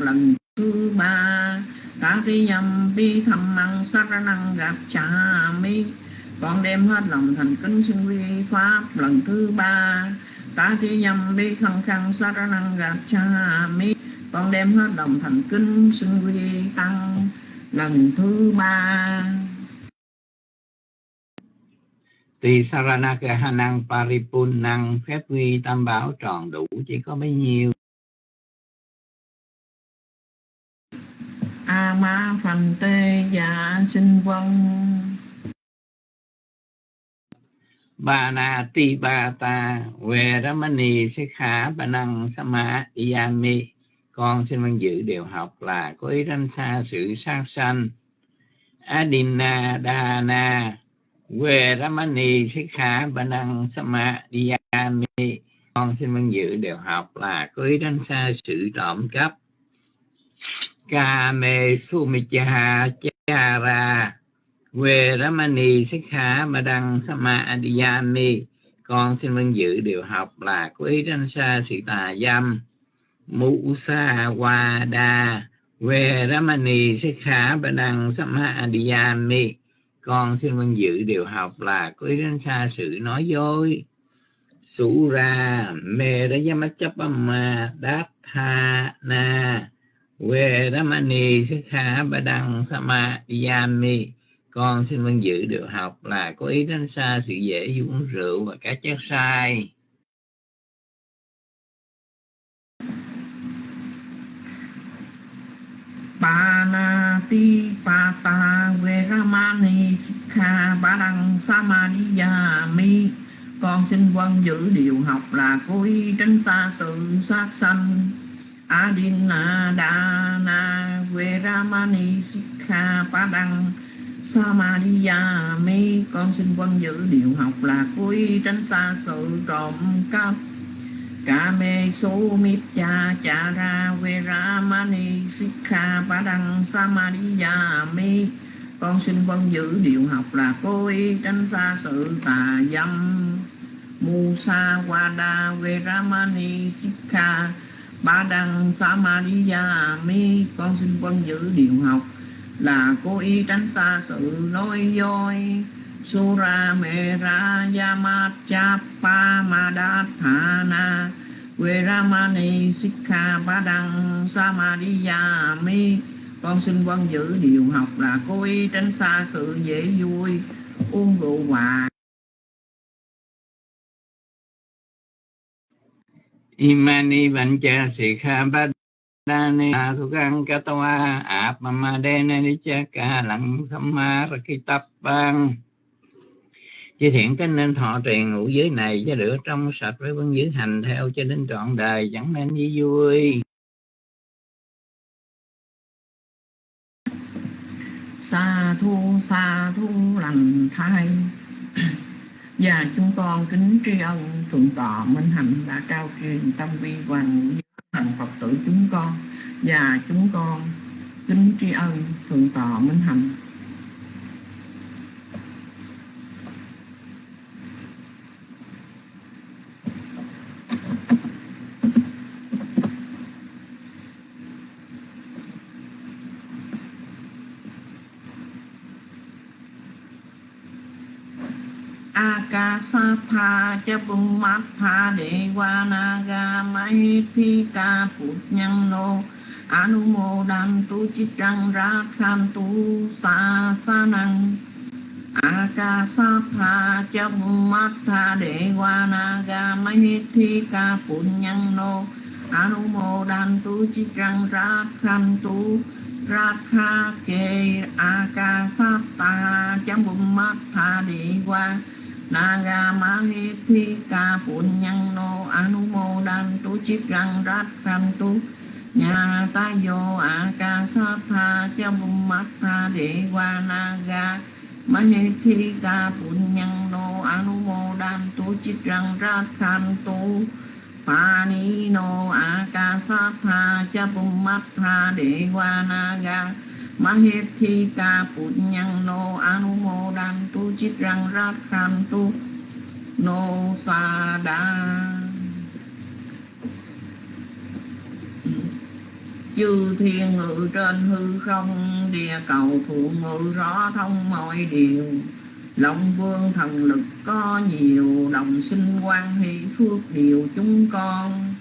lần thứ ba. Ta thi nhầm bi thầm măng, sát năng gặp cha mi. Con đem hết lòng thành kính xưng vi pháp lần thứ ba. Ta thi nhầm bi khăn khăn sát năng gặp cha mi. Con đem hết lòng thành kính xưng vi tăng lần thứ ba. Tỳ Saranaka năng Paripun năng phép quy tam bảo tròn đủ, chỉ có bấy nhiêu. A ma phần tê dạ sinh vân bà na ti bà ta về ramani sẽ khả bà năng sama yami con xin vâng dự điều học là có ý đánh xa sự sát sanh. Adina dana về ramani sẽ khả bà năng sama yami con xin vâng dự điều học là có ý đánh xa sự trộm cắp. Kame Sumichaha Chara về Ramani Sikha Badang Sama Adiyami con xin vâng dự điều học là quý ý Sa Sĩ tà dâm. Musa Wada về Ramani Sikha Badang Sama Adiyami con xin vâng dự điều học là quý ý sa sự nói dối. Sura đát tha Na về Ramani Sikha Badang Samadhyami. Con xin vâng dự được học là có ý tránh xa sự dễ uống rượu và các chất sai. Panati Pata Veramani Sikha Badang Samadhyami. Con xin vâng giữ điều học là cố ý tránh xa sự sát sanh. Adina Dana Veramani Sikha Padang Samadhiyami Con xin quân giữ điều học là cuối tránh xa sự trộm cắp. Kame Sumitya Chara Veramani Sikha Padang Samadhiyami Con xin vâng giữ điều học là cố tránh xa sự tà dâm. Musa Wada Veramani Sikha ba đăng samadhiya mi con xin quân giữ điều học. Là cố ý tránh xa sự nói dối sura me ra yamat chapa madathana veramani sikha ba đăng samadhiya mi con xin quân giữ điều học. Là cố ý tránh xa sự dễ vui, uống rượu hoài imani vancha sikha badane thukang katawa apmamadena nichaka lặng sammarakitapang Chư thiện cái nên thọ truyền ngũ giới này cho được trong sạch với vân giữ hành theo cho đến trọn đời, chẳng nên như vui. Sa thu sa thu lành thai và chúng con kính tri ân thượng tọa minh hạnh đã trao truyền tâm vi hoàng thành phật tử chúng con. Và chúng con kính tri ân thượng tọa minh hạnh. Akasatha cha Bummatha Devanaga Mahithika Punyano Anumodantu Chitrang Rakhantu Sasanang Akasatha cha Bummatha Devanaga Mahithika Punyano Anumodantu Chitrang Rakhantu Rakha Ke Akasatha cha Bummatha Devanaga Naga Mahithika Punyano rát Chitrang tu. Nhà yo Akasatha Chabumatha Dewa Naga. Mahithika Punyano tha Chitrang Rathantu mát tha đệ qua Naga. Mahithika Punyano Anumodantu Chitrang tu No Sada chư thiên ngự trên hư không, địa cầu thượng ngự rõ thông mọi điều. Lòng vương thần lực có nhiều Đồng sinh quan hỷ phước điều chúng con.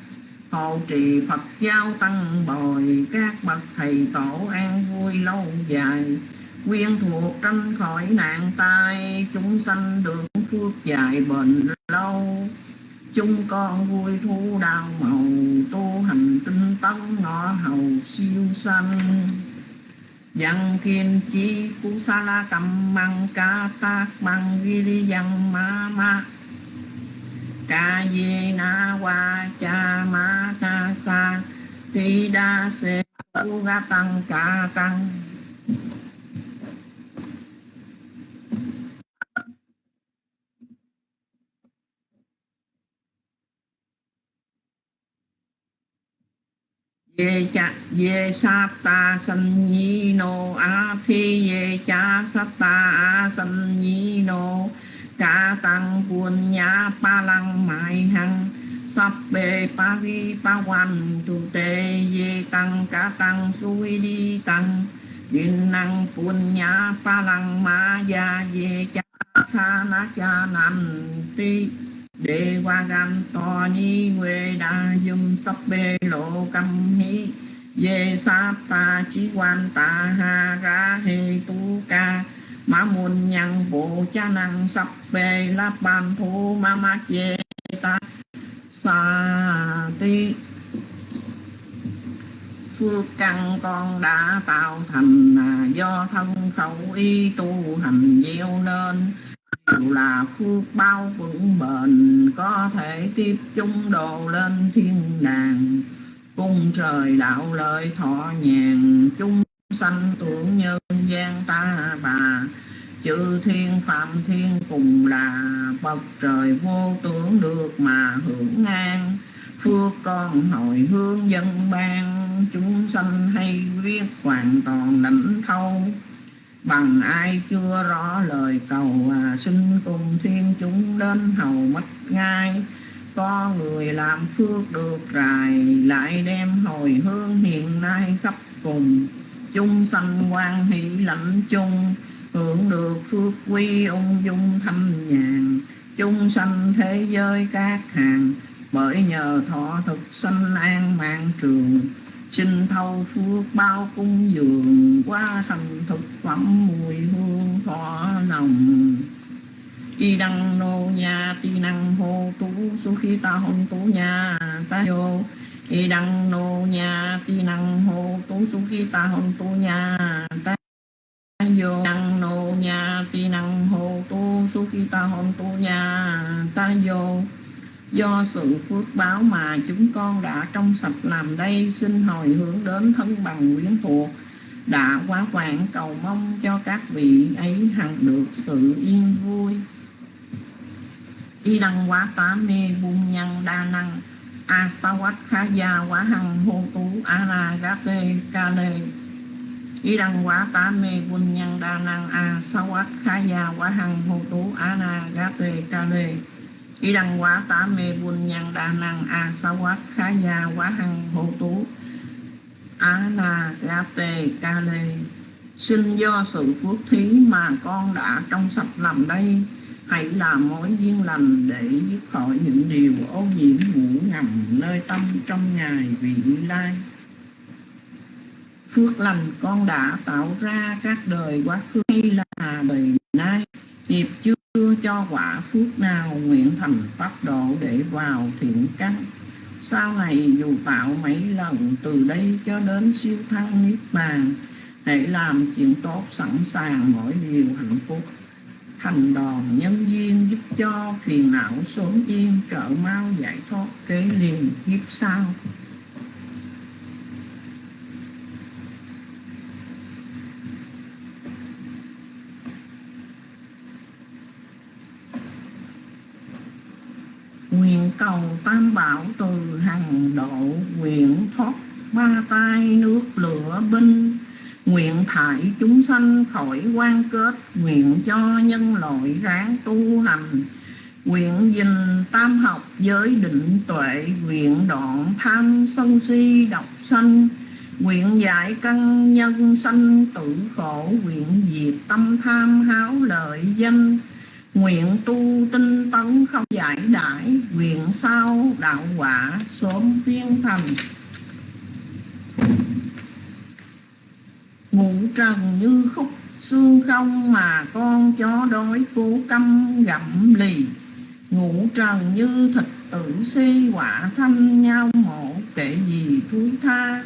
Hộ trì Phật giáo tăng bồi, Các bậc thầy tổ an vui lâu dài. Quyên thuộc tranh khỏi nạn tai, Chúng sanh được phước dài bền lâu. Chúng con vui thu đau màu, Tu hành tinh tấn ngõ hầu siêu sanh. Văn thiên chi cú sa la cầm măng ca tác măng ghi đi văn ma ma Ca ye na wa cha ma ca sa Ti đa se u ga tăng ca tăng ye cha ye sa ta san nhi no a thi ye cha sa ta a san nhi no ca tăng quân nhã pa lăng mai hằng sắp bề pa vi pa hoàn tu tê ye tăng ca tăng suy đi tăng điện năng quân nhã pa lăng ma ya ye cha tha na cha nam ti đề qua gan to ni huệ đa dùm sắp bê lộ cam hí ye sa ta chí quan ta ha ra hê tu ca ma môn nhân bộ cha năng sắp về la bàn thu ma ma chê ta sa ti phước căn con đã tạo thành à, do thân khẩu y tu hành gieo nên đều là phước bao vững bền, có thể tiếp chung đồ lên thiên đàng cung trời đạo lợi thọ nhàn chung sanh tưởng nhân gian ta bà. Chư thiên phạm thiên cùng là bậc trời vô tưởng được mà hưởng an. Phước con hồi hướng dân ban chúng sanh hay viết hoàn toàn lãnh thâu. Bằng ai chưa rõ lời cầu à, xin cùng thiên chúng đến hầu mất ngay có người làm phước được rài lại đem hồi hương hiện nay khắp cùng chung sanh quan hỷ lạnh chung, hưởng được phước quy ung dung thanh nhàn. Chung sanh thế giới các hàng, bởi nhờ thọ thực sanh an mạng trường. Xin thâu phước bao cung dường, qua thành thực phẩm mùi hương thọ lòng y đăng nô nhà ti năng hô tú, su khi ta hôn tú nhà ta vô y đăng nô nhà ti năng hô tú su khi ta hôn tu nhà. Ta vô đăng nô nhà ti năng hô tu su khi ta hôn tu nhà. Ta vô, Do sự phước báo mà chúng con đã trong sạch làm đây, Xin hồi hướng đến thân bằng quyến thuộc, Đã quá quảng cầu mong cho các vị ấy hằng được sự yên vui. Y đăng quá tá mê buông nhân đa năng A sa quá hằng hô tú A la gá ca lê đăng quá tá mê quân nhân đa năng A sa quá hằng hô tú A la gá ca lê đăng quá tá mê buôn nhân đa năng a sa quát khá quá hằng hộ tú á na ga ca lê xin do sự phước thí mà con đã trong sạch làm đây hãy làm mối duyên lành để dứt khỏi những điều ô nhiễm ngủ ngầm nơi tâm trong ngày vị lai. Phước lành con đã tạo ra các đời quá khứ hay là đời nay. Nghiệp chưa chưa cho quả phước nào nguyện thành pháp độ để vào thiện căn. Sau này dù tạo mấy lần từ đây cho đến siêu thăng niết bàn, hãy làm chuyện tốt sẵn sàng mỗi điều hạnh phúc thành đòn nhân duyên giúp cho phiền não sớm yên, trợ mau giải thoát kế liền kiếp sau. Nguyện cầu tam bảo từ hằng độ, nguyện thoát ba tay nước lửa binh nguyện thải chúng sanh khỏi quan kết, nguyện cho nhân loại ráng tu hành. Nguyện dình tam học giới định tuệ, nguyện đoạn tham sân si độc sanh. Nguyện giải căn nhân sanh tử khổ, Nguyện diệt tâm tham háo lợi danh. Nguyện tu tinh tấn không giải đãi, Nguyện sao đạo quả sớm viên thành Ngũ trần như khúc xương không Mà con chó đói cố căm gặm lì. Ngủ trần như thịt tử si quả thăm nhau mộ Kệ gì thúi tha.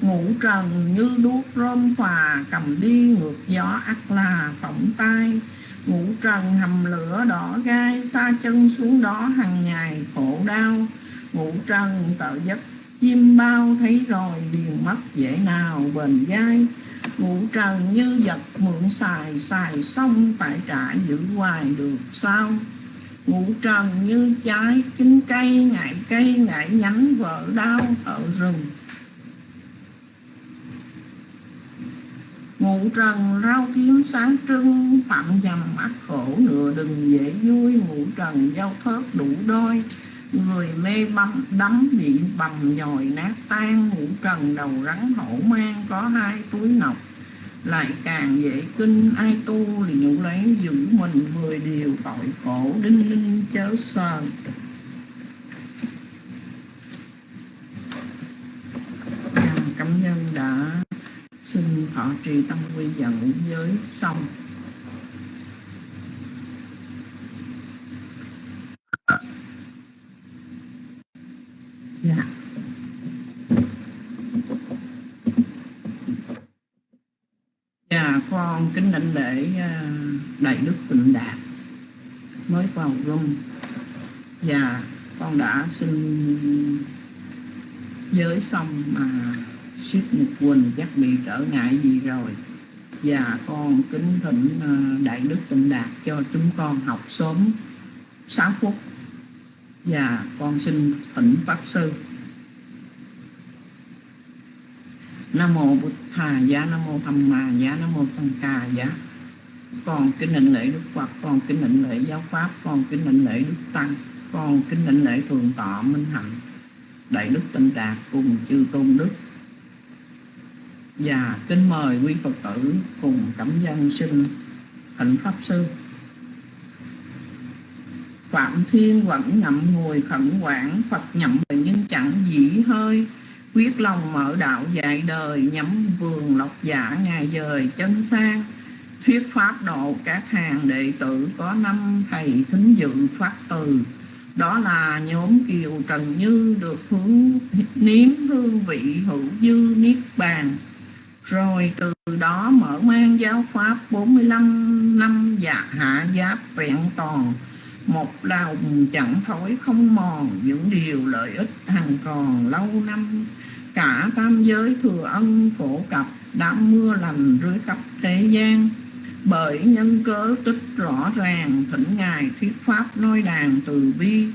Ngủ trần như đuốc rôm phà Cầm đi ngược gió ắt là phỏng tay, ngủ trần hầm lửa đỏ gai Xa chân xuống đó hàng ngày khổ đau. Ngủ trần tự giấc chim bao Thấy rồi liền mất dễ nào bền gai Ngũ trần như vật mượn xài Xài xong phải trả giữ hoài được sao? Ngũ trần như trái chín cây, Ngại cây, ngại nhánh vỡ đau ở rừng. Ngũ trần rau kiếm sáng trưng, Phạm dầm mắt khổ, nửa đừng dễ vui. Ngũ trần giao thớt đủ đôi Người mê băm đắm bị bầm nhồi, nát tan Ngũ trần đầu rắn hổ mang, Có hai túi ngọc. Lại càng dễ kinh, ai tu liệu lấy giữ mình, mười điều tội khổ, đinh ninh chớ sờ cảm nhân đã xin thọ trì tâm quy dẫn giới xong dạ. Dạ con kính đảnh lễ ờ, đại đức tịnh đạt. Mới vào rung và dạ, con đã xin giới xong mà ship một quỳnh chắc bị trở ngại gì rồi. Và dạ, con kính thỉnh ờ, đại đức tịnh đạt cho chúng con học sớm 6 phút dạ, con xin thỉnh pháp sư. Nam mô bụt thà giá nam mô tham mà giá nam mô Sân ca giá. Con kính lệnh lễ đức phật con kính lệnh lễ giáo pháp con kính lệnh lễ đức tăng con kính lệnh lễ thường tọa minh hạnh đại đức tinh đạt cùng chư tôn đức. Và kính mời quý phật tử cùng cảm dân sinh hạnh pháp sư phạm thiên vẫn ngậm ngùi khẩn quản phật nhậm nhưng chẳng dĩ hơi. Quyết lòng mở đạo dạy đời, nhắm vườn lộc giả ngày dời chân sang. Thuyết pháp độ các hàng đệ tử có năm thầy thính dự phát từ. Đó là nhóm kiều trần như được hướng, nếm hương vị hữu dư niết bàn. Rồi từ đó mở mang giáo pháp 45 năm dạ hạ giáp vẹn toàn một lòng chẳng thối, không mòn, những điều lợi ích hằng còn lâu năm. Cả tam giới thừa ân phổ cập, đã mưa lành rưới khắp thế gian. Bởi nhân cớ tích rõ ràng, thỉnh ngài thuyết pháp nói đàn từ bi.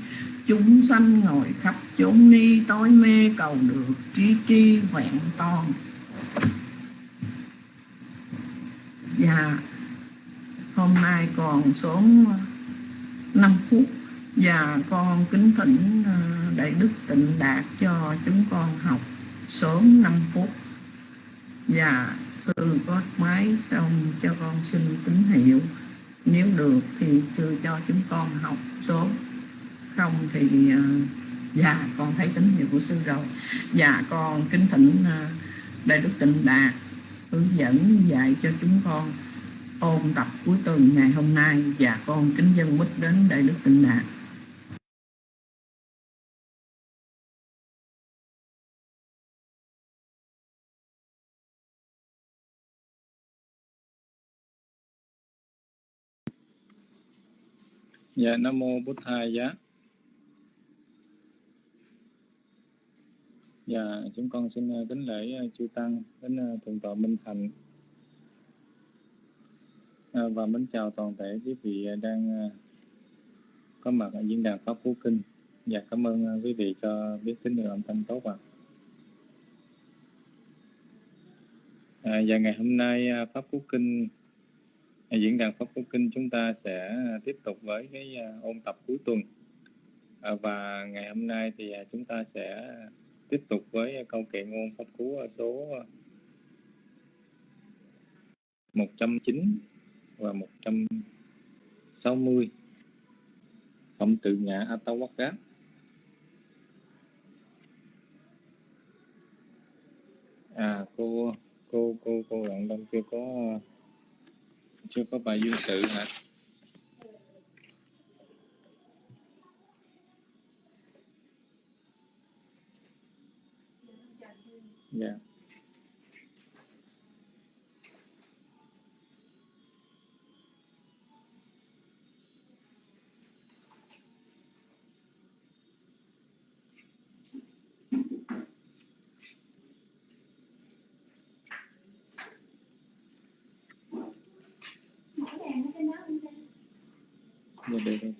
Chúng sanh ngồi khắp chốn ni, tối mê cầu được trí tri vẹn toàn. Và hôm nay còn số 5 phút. Và con kính thỉnh ờ, đại đức tịnh đạt cho chúng con học sớm 5 phút. Và sư có máy xong cho con xin tín hiệu. Nếu được thì sư cho chúng con học sớm. Không thì ờ, dạ con thấy tín hiệu của sư rồi. Dạ con kính thỉnh ờ, đại đức tịnh đạt hướng dẫn dạy cho chúng con ôn tập cuối tuần ngày hôm nay và con kính dân mít đến đại đức tịnh đạt. Dạ Nam Mô Bút Thầy Giá. Dạ chúng con xin ờ, kính lễ ờ, chư Tăng đến ờ, Thượng tọa Minh Thành. Ờ, và mến chào toàn thể quý vị ờ, đang ờ, có mặt ở diễn đàn Pháp Phú Kinh và cảm ơn quý vị cho biết tín hiệu âm thanh tốt ạ. À, và ngày hôm nay Pháp Phú Kinh diễn đàn Pháp Phú Kinh chúng ta sẽ tiếp tục với cái ôn tập cuối tuần à, và ngày hôm nay thì chúng ta sẽ tiếp tục với câu kệ ngôn pháp cú số 109 và 160 phẩm tự ngã Atawakkat à cô cô cô cô bạn đông chưa có chưa có bài duyên sự hả dạ yeah. Dạ, được, được.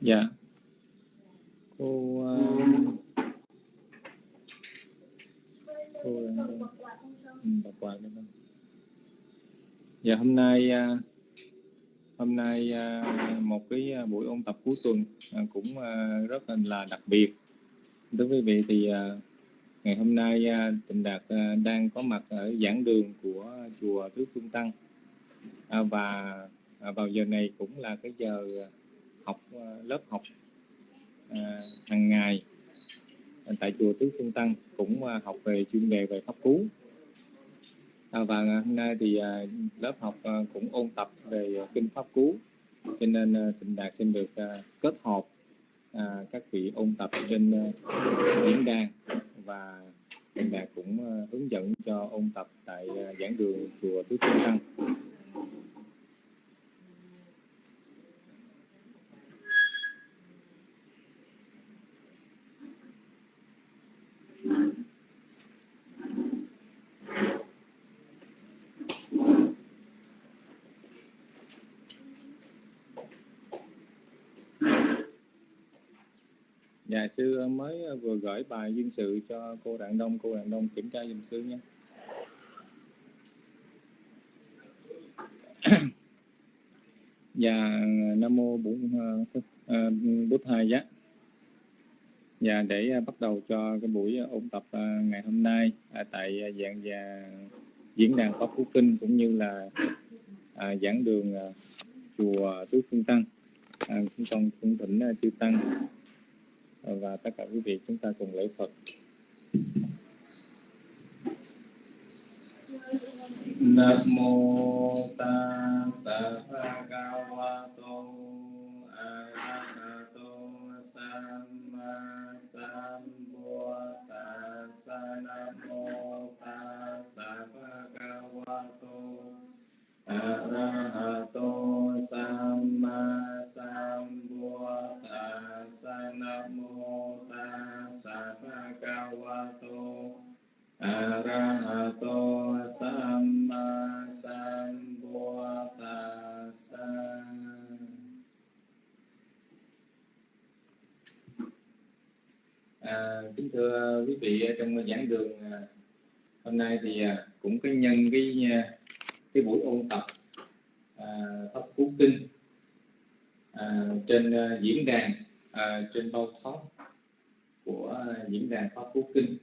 Dạ. Cô uh, cô uh, bật quạt được không? Dạ hôm nay à, hôm nay à, một cái à, buổi ôn tập cuối tuần cũng rất là đặc biệt. Đối với vị thì ngày hôm nay Tịnh Đạt đang có mặt ở giảng đường của chùa Tứ Phương Tăng và vào giờ này cũng là cái giờ học lớp học hàng ngày tại chùa Tứ Phương Tăng, cũng học về chuyên đề về pháp cú À, và hôm nay thì à, lớp học à, cũng ôn tập về kinh pháp cú cho nên thịnh Đạt xin được kết hợp các vị ôn tập trên diễn đàn và thịnh Đạt cũng à, hướng dẫn cho ôn tập tại à, giảng đường chùa Tứ Thiên Tăng. Dạ sư mới ờ, vừa gửi bài duyên sự cho cô Đặng Đông, cô Đặng Đông kiểm tra dùm sư nhé. và dạ, Nam mô Bổn Bút ờ, Thầy ờ, giá. và để bắt đầu cho cái buổi ôn tập ngày hôm nay à, tại dạng và diễn đàn Pháp Phú Kinh cũng như là à, giảng đường chùa Tứ Phương Tăng. À, chúng con cũng thỉnh chư tăng Ờ, và tất cả quý vị chúng ta cùng lễ Phật. Nam mô Tassa Bhagavato Arahato Samma Sambuddhassa Nam mô Tassa Bhagavato Arahato Samma Arahato Kính thưa quý vị trong giảng đường ờ, hôm nay thì ờ, cũng có nhân cái cái buổi ôn tập à, pháp cú kinh à, trên diễn đàn à, trên bao thoát của diễn đàn pháp cú kinh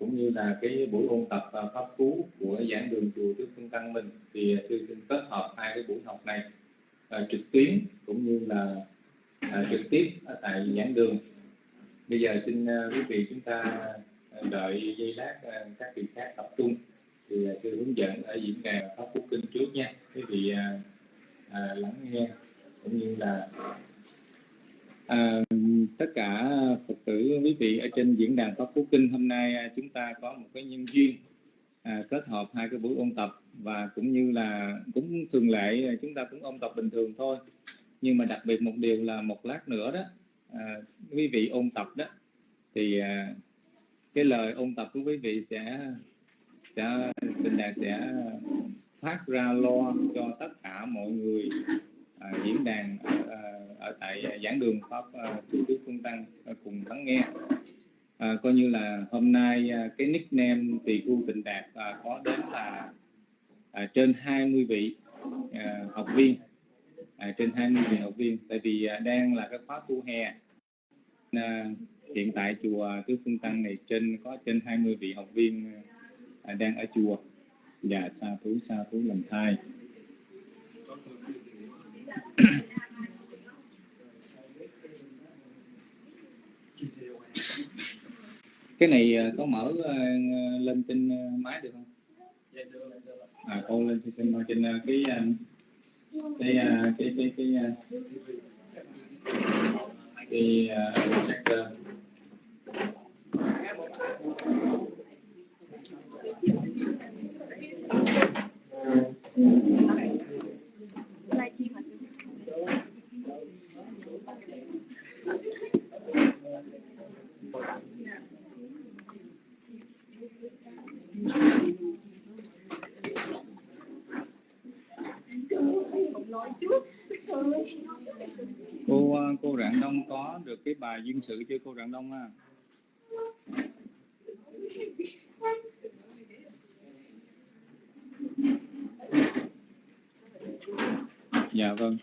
cũng như là cái buổi ôn tập à, pháp cú của giảng đường chùa Đức Phương Tăng mình thì sư xin kết hợp hai cái buổi học này à, trực tuyến cũng như là à, trực tiếp ở tại giảng đường. Bây giờ xin à, quý vị chúng ta à, đợi giây lát à, các vị khác tập trung thì sư hướng dẫn ở diễn đàn pháp cú kinh trước nha. Quý vị à, à, lắng nghe cũng như là à, tất cả phật tử quý vị ở trên diễn đàn pháp phú kinh hôm nay à, chúng ta có một cái nhân duyên à, kết hợp hai cái buổi ôn tập và cũng như là cũng thường lệ à, chúng ta cũng ôn tập bình thường thôi. Nhưng mà đặc biệt một điều là một lát nữa đó à, quý vị ôn tập đó thì à, cái lời ôn tập của quý vị sẽ sẽ bình đàn sẽ phát ra lo cho tất cả mọi người. À, diễn đàn à, ở tại à, giảng đường pháp à, chủ tước phương tăng à, cùng lắng nghe. À, coi như là hôm nay cái nickname tỳ khu tịnh đạt có đến là à, trên 20 vị à, học viên. À, trên 20 vị học viên. Tại vì à, đang là cái khóa tu hè. À, hiện tại chùa Tứ Phương Tăng này trên có trên 20 vị học viên à, đang ở chùa. Dạ, Và sa thú sa thú làm thai cái này à, có mở à, lên trên à, máy được không? À, cô lên trên trên trên cái cái cái cái cái cái cái projector livestream hả sư? Không nói trước. cô à, cô Rạng Đông có được cái bài duyên sự Đông à? Dạ vâng.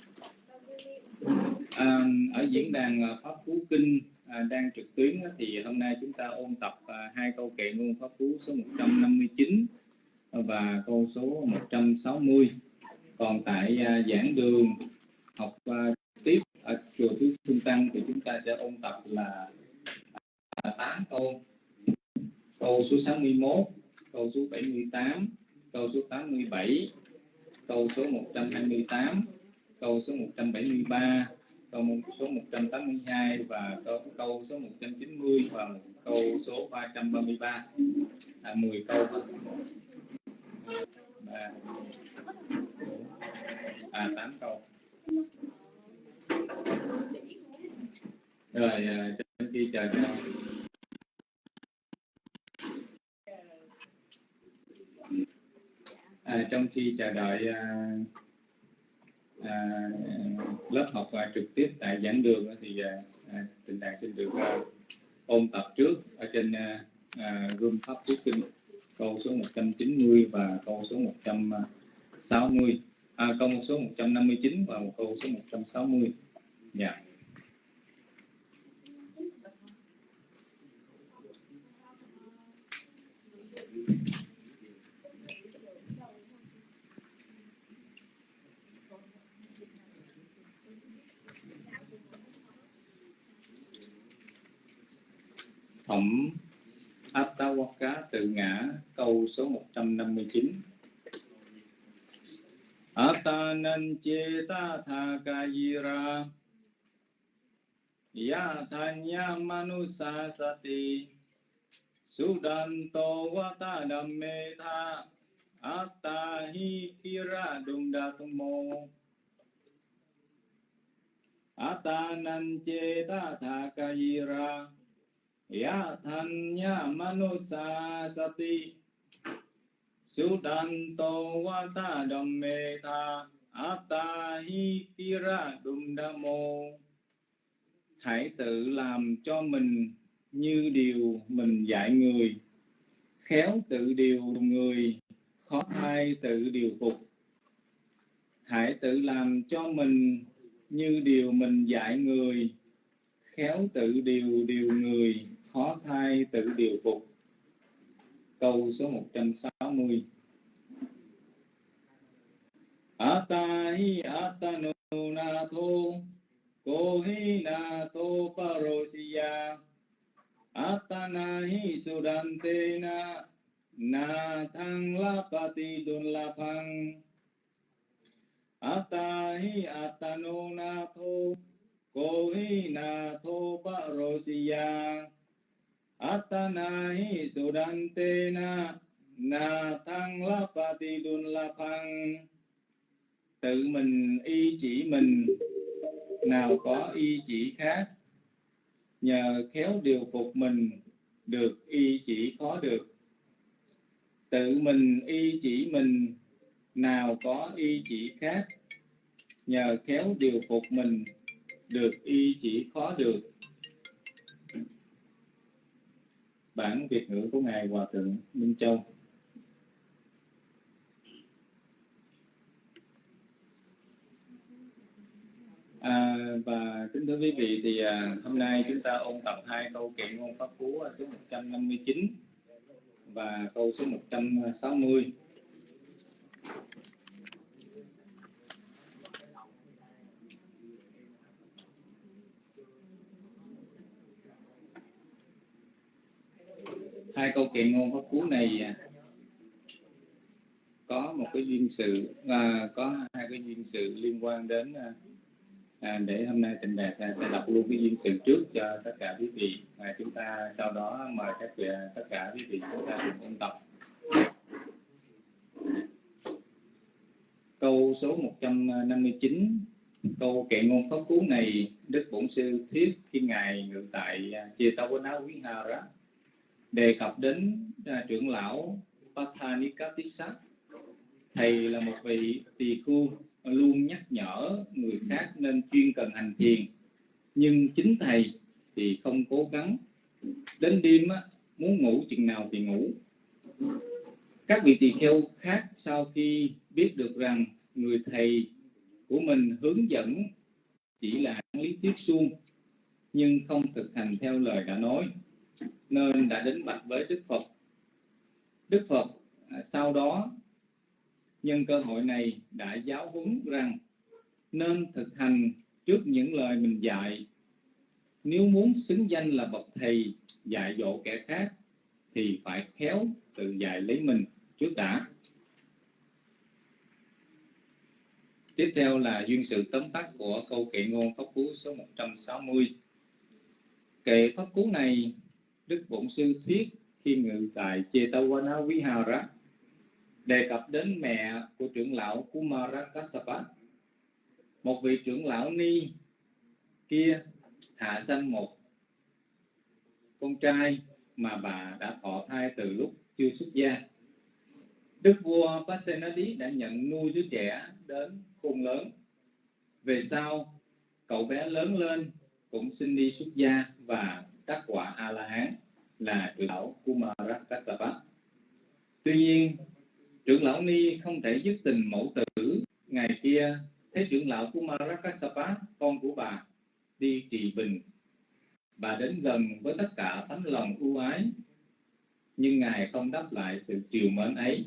À, ở diễn đàn ờ, Pháp Phú Kinh à, đang trực tuyến thì hôm nay chúng ta ôn tập à, hai câu kệ ngôn Pháp Phú số 159 và câu số 160. Còn tại à, giảng đường học à, tiếp ở chùa Tứ Phương Tăng thì chúng ta sẽ ôn tập là 8 câu. Câu số 61, câu số 78, câu số 87, câu số 128, câu số 173, câu số 182 và câu, câu số 190 và câu số 333 à, 10 câu thôi. À 8 câu rồi à, à, trong chờ cho à, trong khi chờ đợi à, à, lớp học à, trực tiếp tại giảng đường thì à, à tình đàn xin được à, ôn tập trước ở trên à, à, room pháp thuyết kinh câu số 190 và câu số 160 à, à, câu số 159 và một câu số 160 dạ yeah. phẩm Attawaka tự ngã câu số 159 Atanan cheta thakayira Yathanya manusa sati Sudanto vata dhamme tha Atahi kira dumdatmo Atanan cheta thakayira Ya thanya manusa sati. Sudanto wata dhamme tha Attahi dumdamo Hãy tự làm cho mình như điều mình dạy người. Khéo tự điều người, Khó thay tự điều phục. Hãy tự làm cho mình như điều mình dạy người. Khéo tự điều điều người khó thai tự điều phục. Câu số 160 Atahi atanu na tho Kohi na tho parosiya Atanahi sudante na Na thăng lapati dun lapang Atahi atanu na tho Kohi na tho parosiya Atanahi sudantena na thăng dun đun lapang. Tự mình y chỉ mình, nào có y chỉ khác. Nhờ khéo điều phục mình, được y chỉ khó được. Tự mình y chỉ mình, nào có y chỉ khác. Nhờ khéo điều phục mình, được y chỉ khó được. Bản Việt ngữ của Ngài Hòa Thượng Minh Châu. À, và kính thưa quý vị thì à, hôm nay chúng ta ôn tập hai câu kệ ngôn pháp cú số 159 và câu số 160 hai câu kệ ngôn pháp cú này à, có một cái duyên sự à, có hai cái duyên sự liên quan đến à, à để hôm nay tịnh đạt à, sẽ đọc luôn cái duyên sự trước cho tất cả quý vị. Và chúng ta sau đó mời các vị à, tất cả quý vị chúng ta cùng ôn tập. Câu số 159 câu kệ ngôn pháp cú này đức bổn sư thuyết khi ngài ngự tại chia tâu quán áo quý hà đó đề cập đến à, trưởng lão Pathanikatissa thầy là một vị tỳ khu luôn nhắc nhở người khác nên chuyên cần hành thiền. Nhưng chính thầy thì không cố gắng. Đến đêm á, muốn ngủ chừng nào thì ngủ. Các vị tỳ kheo khác sau khi biết được rằng người thầy của mình hướng dẫn chỉ là lý thuyết suông nhưng không thực hành theo lời đã nói nên đã đến bạch với đức phật. Đức phật à, sau đó, nhân cơ hội này đã giáo huấn rằng nên thực hành trước những lời mình dạy. Nếu muốn xứng danh là bậc thầy dạy dỗ kẻ khác, thì phải khéo tự dạy lấy mình trước đã. Tiếp theo là duyên sự tóm tắt của câu kệ ngôn pháp cú số 160 kệ pháp cú này đức bổn sư thuyết khi ngự tại Chetavana Vihara đề cập đến mẹ của trưởng lão Kumara Kassapa một vị trưởng lão ni kia hạ sanh một con trai mà bà đã thọ thai từ lúc chưa xuất gia. Đức vua Pasenadi đã nhận nuôi đứa trẻ đến khôn lớn. Về sau, cậu bé lớn lên cũng xin đi xuất gia và đắc quả a la hán là trưởng lão Kumara Kassapa tuy nhiên trưởng lão ni không thể dứt tình mẫu tử. Ngày kia thấy trưởng lão Kumara Kassapa, con của bà đi trì bình. Bà đến gần với tất cả tấm lòng ưu ái nhưng ngài không đáp lại sự chiều mến ấy.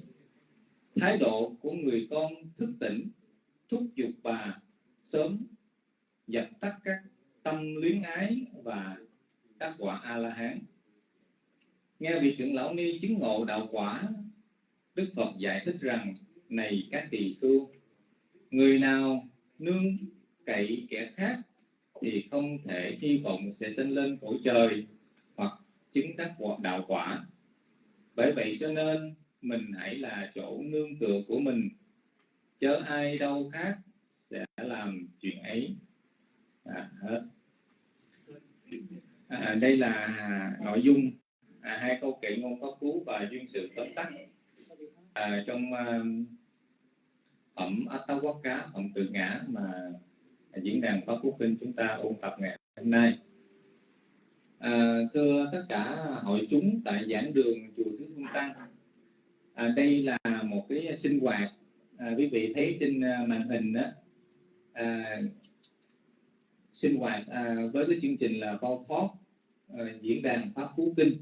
Thái độ của người con thức tỉnh thúc giục bà sớm dập tắt các tâm luyến ái và các quả a la hán nghe vị trưởng lão ni chứng ngộ đạo quả Đức Phật giải thích rằng này các tỳ khưu người nào nương cậy kẻ khác thì không thể hy vọng sẽ sinh lên cõi trời hoặc chứng đắc đạo quả. Bởi vậy cho nên mình hãy là chỗ nương tựa của mình. Chớ ai đâu khác sẽ làm chuyện ấy. À, hết à, đây là nội dung à, hai câu kệ ngôn pháp cú và duyên sự tóm tắt. À, trong à, phẩm cá phẩm tự ngã mà diễn đàn Pháp Quốc Kinh chúng ta ôn tập ngày hôm nay. À, thưa tất cả hội chúng tại giảng đường chùa Thứ Hương Tăng à, đây là một cái sinh hoạt. À, quý vị thấy trên à, màn hình đó à, sinh hoạt à, với cái chương trình là Paul Talk à, diễn đàn Pháp Phú Kinh.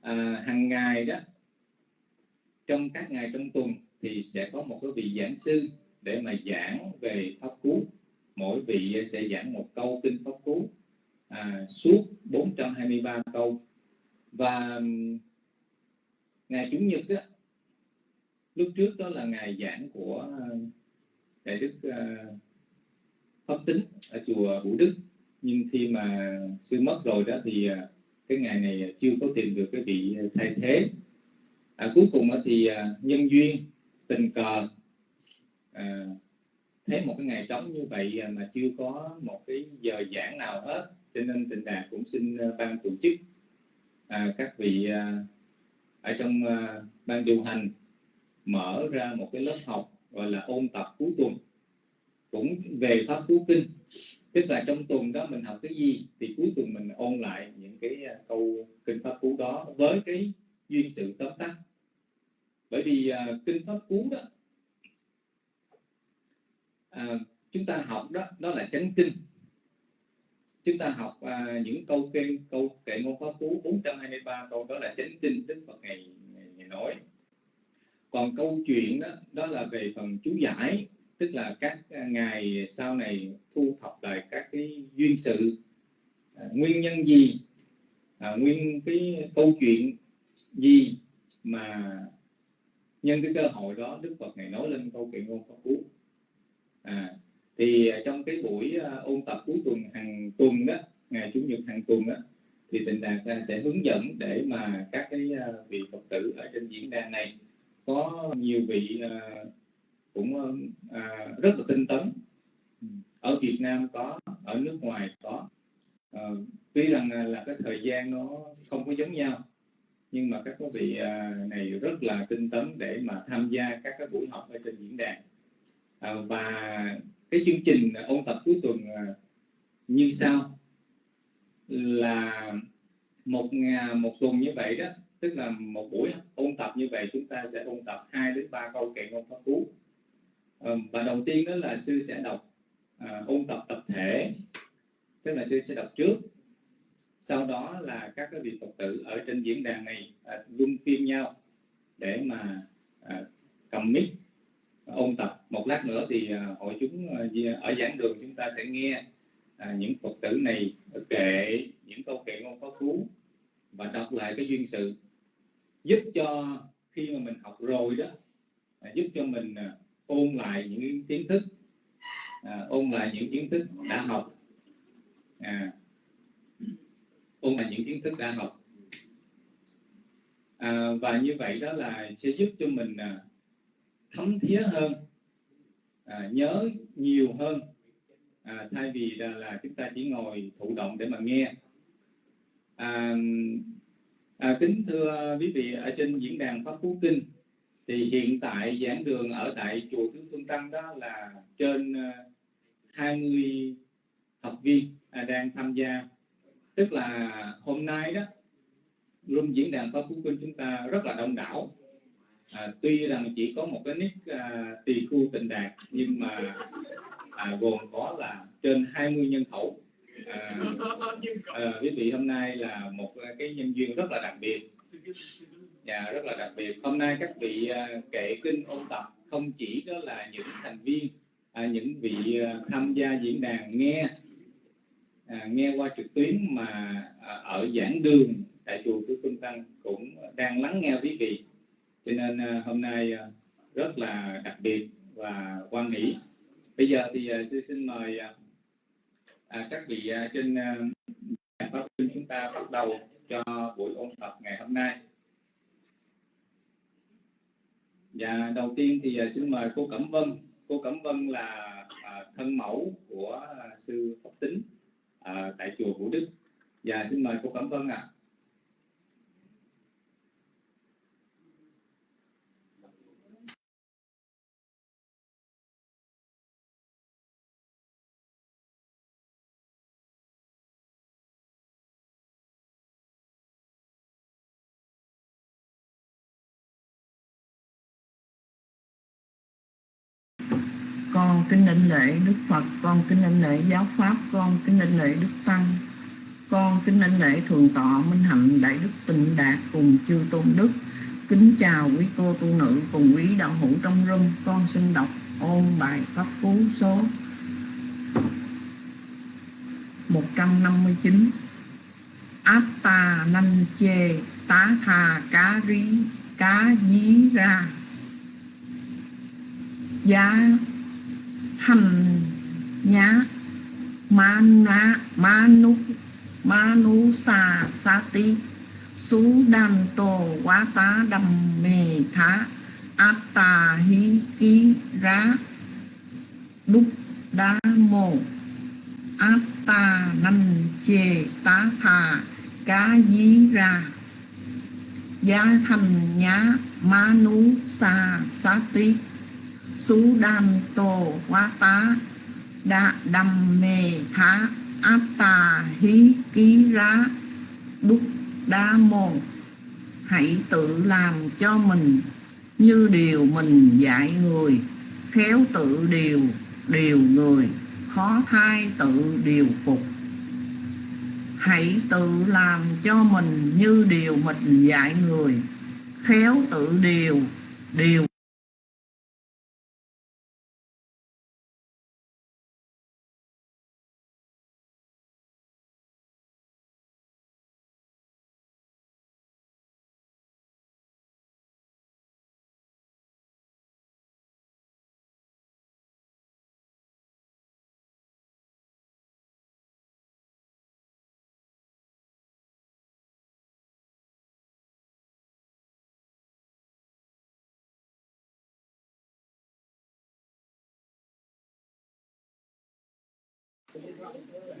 À, hàng ngày đó trong các ngày trong tuần thì sẽ có một cái vị giảng sư để mà giảng về pháp cú. Mỗi vị sẽ giảng một câu kinh pháp cú à, suốt 423 câu. Và ngày chủ nhật đó, lúc trước đó là ngày giảng của à, đại đức uh, pháp tính ở chùa Vũ Đức. Nhưng khi mà sư mất rồi đó thì à, cái ngày này chưa có tìm được cái vị thay thế. À, cuối cùng thì à, nhân duyên tình cờ à, thấy một cái ngày trống như vậy à, mà chưa có một cái giờ giảng nào hết. Cho nên tịnh đạt cũng xin ban tổ chức à, các vị à, ở trong à, ban điều hành mở ra một cái lớp học gọi là ôn tập cuối tuần cũng về pháp cú kinh. Tức là trong tuần đó mình học cái gì thì cuối tuần mình ôn lại những cái à, câu kinh pháp cú đó với cái duyên sự tóm tắt. Bởi vì uh, kinh pháp cú đó uh, chúng ta học đó đó là chánh kinh. Chúng ta học uh, những câu kê câu kệ ngôn pháp cú 423 câu đó là chánh kinh đức phật ngày, ngày, ngày nói. Còn câu chuyện đó đó là về phần chú giải tức là các à, ngài sau này thu thập lại các cái duyên sự. À, nguyên nhân gì? À, nguyên cái câu chuyện gì mà nhân cái cơ hội đó đức phật ngày nói lên câu chuyện ngôn pháp cú à, thì à, trong cái buổi à, ôn tập cuối tuần hàng tuần đó ngày chủ nhật hàng tuần đó thì tình đạt sẽ hướng dẫn để mà các cái vị phật tử ở trên diễn đàn này có nhiều vị à, cũng rất là tinh tấn. Ở Việt Nam có ở nước ngoài có. À, tuy rằng là cái thời gian nó không có giống nhau nhưng mà các quý vị à, này rất là tinh tấn để mà tham gia các cái buổi học ở trên diễn đàn. À, và cái chương trình ôn tập cuối tuần à, như sau. Là một ngày một tuần như vậy đó tức là một buổi ôn tập như vậy chúng ta sẽ ôn tập 2 đến 3 câu kệ ngôn pháp cú. à, Ờ, và đầu tiên đó là sư sẽ đọc à, ôn tập tập thể tức là sư sẽ đọc trước. Sau đó là các cái vị phật tử ở trên diễn đàn này à, luân phiên nhau để mà à, cầm mic à, ôn tập. Một lát nữa thì à, hội chúng à, ở giảng đường chúng ta sẽ nghe à, những phật tử này kể những câu kệ ngôn có cứu và đọc lại cái duyên sự. Giúp cho khi mà mình học rồi đó à, giúp cho mình à, ôn lại những kiến thức à, ôn lại những kiến thức đã học à, ôn lại những kiến thức đã học. À, và như vậy đó là sẽ giúp cho mình à, thấm thía hơn à, nhớ nhiều hơn. À, thay vì là, là chúng ta chỉ ngồi thụ động để mà nghe. À, à, kính thưa quý vị ở trên diễn đàn pháp phú kinh thì hiện tại giảng đường ở tại chùa Tứ Phương Tăng đó là trên 20 à, học viên à, đang tham gia. Tức là hôm nay đó room diễn đàn pháp phú kinh chúng ta rất là đông đảo. À, tuy rằng chỉ có một cái nick à, tỳ khu tịnh đạt nhưng mà à, gồm có là trên 20 nhân khẩu. À, à, quý vị hôm nay là một cái nhân duyên rất là đặc biệt dạ rất là đặc biệt. Hôm nay các vị à, kệ kinh ôn tập không chỉ đó là những thành viên à, những vị à, tham gia diễn đàn nghe à, nghe qua trực tuyến mà à, ở giảng đường tại chùa của Phương Tăng cũng đang lắng nghe quý vị. Cho nên à, hôm nay à, rất là đặc biệt và quan hỷ. Bây giờ thì à, xin, xin mời à, à các vị à, trên à, chúng ta bắt đầu cho buổi ôn tập ngày hôm nay. Dạ, đầu tiên thì à, xin mời cô Cẩm Vân. Cô Cẩm Vân là à, thân mẫu của à, sư Phật Tính à, tại chùa Vũ Đức. Dạ, xin mời cô Cẩm Vân ạ. À. con lễ đức phật, con kính linh lễ giáo pháp, con kính linh lễ đức tăng, con kính linh lễ thường tọa minh hạnh, đại đức tịnh đạt cùng chư tôn đức. Kính chào quý cô tu nữ cùng quý đạo hữu trong rung, con xin đọc ôn bài pháp cú số 159 Atta nanh chê, tá tha cá rí, cá dí ra. Giá hành nhá. Mana, manu manu sa sati su đàn tổ quá tá đầm mề thá. Atta hi ki ra đúc đa mô atta nanh chê tá thà. Cá dí ra. Gia thành nhá, manu sa sati su đan tổ quá tá đã đầm mê thá áp tà hí ký rá bút đa mô, hãy tự làm cho mình như điều mình dạy người. Khéo tự điều điều người. Khó thai tự điều phục. Hãy tự làm cho mình như điều mình dạy người. Khéo tự điều điều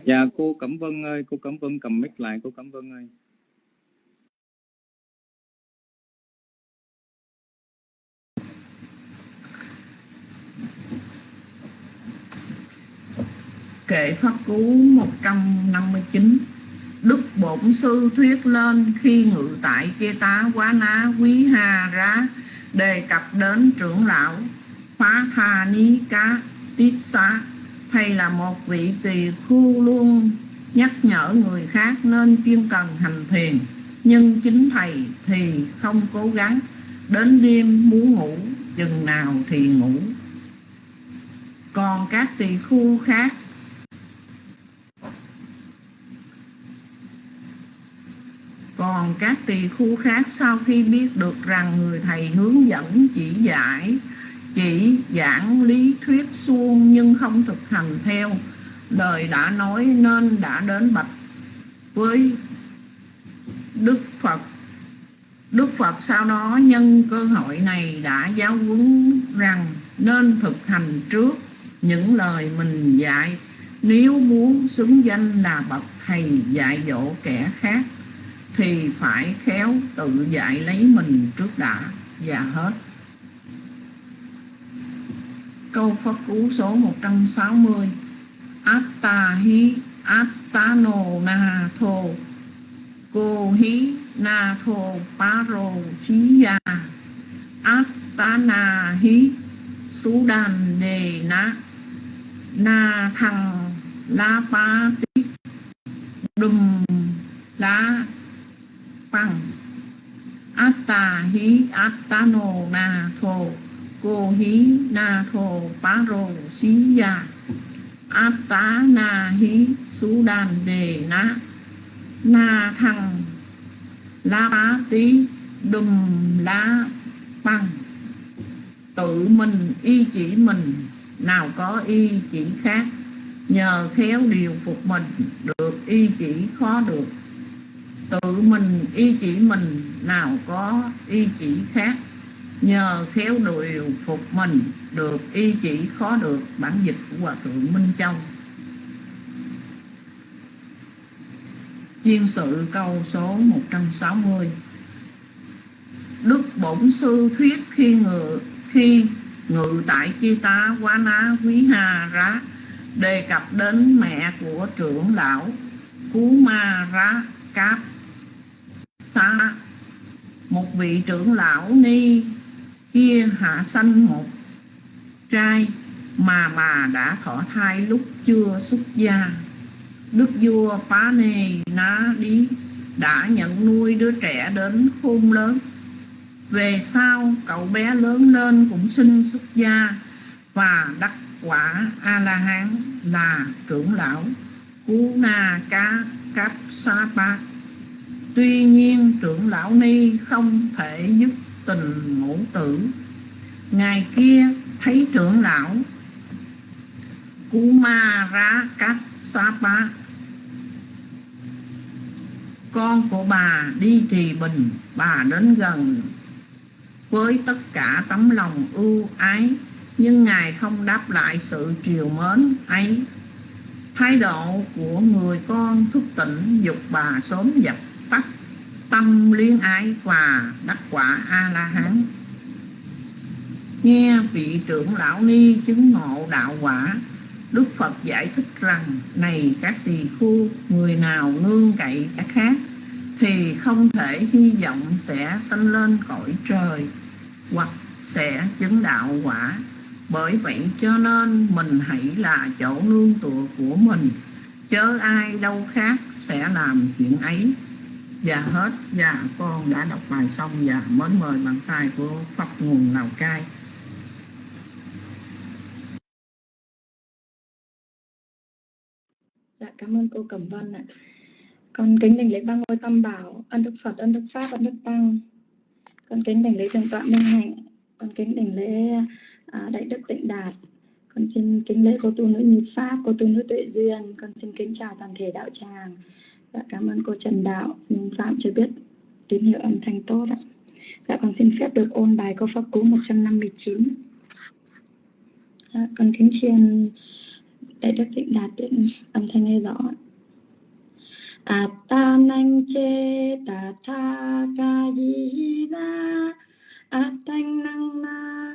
dạ cô cẩm vân ơi, cô cẩm vân cầm mic lại, cô cẩm vân ơi. Kệ Pháp Cú 159 Đức Bổn Sư thuyết lên khi ngự tại Chê Tá Quá Ná Quý Hà Rá, đề cập đến trưởng lão Phá Tha Ní Cá Tiết Xá. Thầy là một vị tỳ khu luôn nhắc nhở người khác nên chuyên cần hành thiền. Nhưng chính thầy thì không cố gắng. Đến đêm muốn ngủ, chừng nào thì ngủ. Còn các tỳ khu khác? Còn các tỳ khu khác sau khi biết được rằng người thầy hướng dẫn chỉ dạy chỉ giảng lý thuyết suông nhưng không thực hành theo. Lời đã nói nên đã đến bạch với Đức Phật. Đức Phật sau đó nhân cơ hội này đã giáo huấn rằng nên thực hành trước những lời mình dạy. Nếu muốn xứng danh là bậc thầy dạy dỗ kẻ khác, thì phải khéo tự dạy lấy mình trước đã, và hết câu Pháp Cú số 160 Atta hi attano na tho Cô hi na tho paro chi ya Attana hi Sudan, đề na Na thằng la pa tí Đùm la bằng Atta hi attano na tho cô hí na thô pá rô xí ya áp tá na hí sú đàn đề na na thăng la bá tí đùm lá băng tự mình y chỉ mình, nào có y chỉ khác. Nhờ khéo điều phục mình, được y chỉ khó được. Tự mình y chỉ mình, nào có y chỉ khác nhờ khéo điều phục mình, được y chỉ khó được bản dịch của hòa thượng minh châu. Chuyên sự câu số 160 Đức Bổn Sư thuyết khi ngự khi ngự tại Chi Tá Quá Ná Quý Hà Rá, đề cập đến mẹ của trưởng lão Cú Ma Rá Cáp. Xa một vị trưởng lão ni kia hạ sanh một. Trai, mà bà đã thọ thai lúc chưa xuất gia. Đức vua phá nê ná đi đã nhận nuôi đứa trẻ đến khôn lớn. Về sau, cậu bé lớn lên cũng sinh xuất gia và đắc quả a la hán là trưởng lão cú na cá cáp sa pa. Tuy nhiên, trưởng lão ni không thể dứt tình ngũ tử. Ngày kia, thấy trưởng lão. Kuma Ra Cát Sapa con của bà đi trì bình, bà đến gần. Với tất cả tấm lòng ưu ái, nhưng ngài không đáp lại sự triều mến ấy. Thái độ của người con thức tỉnh dục bà sớm dập tắt tâm liên ái và đắc quả a la hán nghe vị trưởng lão ni chứng ngộ đạo quả, đức phật giải thích rằng, này các tỳ khu người nào nương cậy các khác, thì không thể hy vọng sẽ sanh lên cõi trời hoặc sẽ chứng đạo quả. Bởi vậy cho nên mình hãy là chỗ nương tựa của mình. Chớ ai đâu khác sẽ làm chuyện ấy và hết và con đã đọc bài xong và mến mời bàn tay của pháp nguồn lào cai Dạ cảm ơn cô Cẩm Vân ạ. Con kính đỉnh lễ ba ngôi tam bảo, ân đức Phật, ân đức Pháp, ân đức Tăng. Con kính đỉnh lễ thượng tọa Minh Hạnh, con kính đỉnh lễ à, đại đức Tịnh Đạt. Con xin kính lễ cô tu nữ Như Pháp, cô tu nữ Tuệ Duyên. Con xin kính chào toàn thể đạo tràng. Dạ cảm ơn cô Trần Đạo, ừ, Phạm cho biết tín hiệu âm thanh tốt ạ. Dạ con xin phép được ôn bài câu pháp cú 159. Dạ, con kính chiên đại đức Tịnh Đạt điện âm thanh nghe rõ ạ. À, Atanang che ta tha ca yi na à, thanh năng na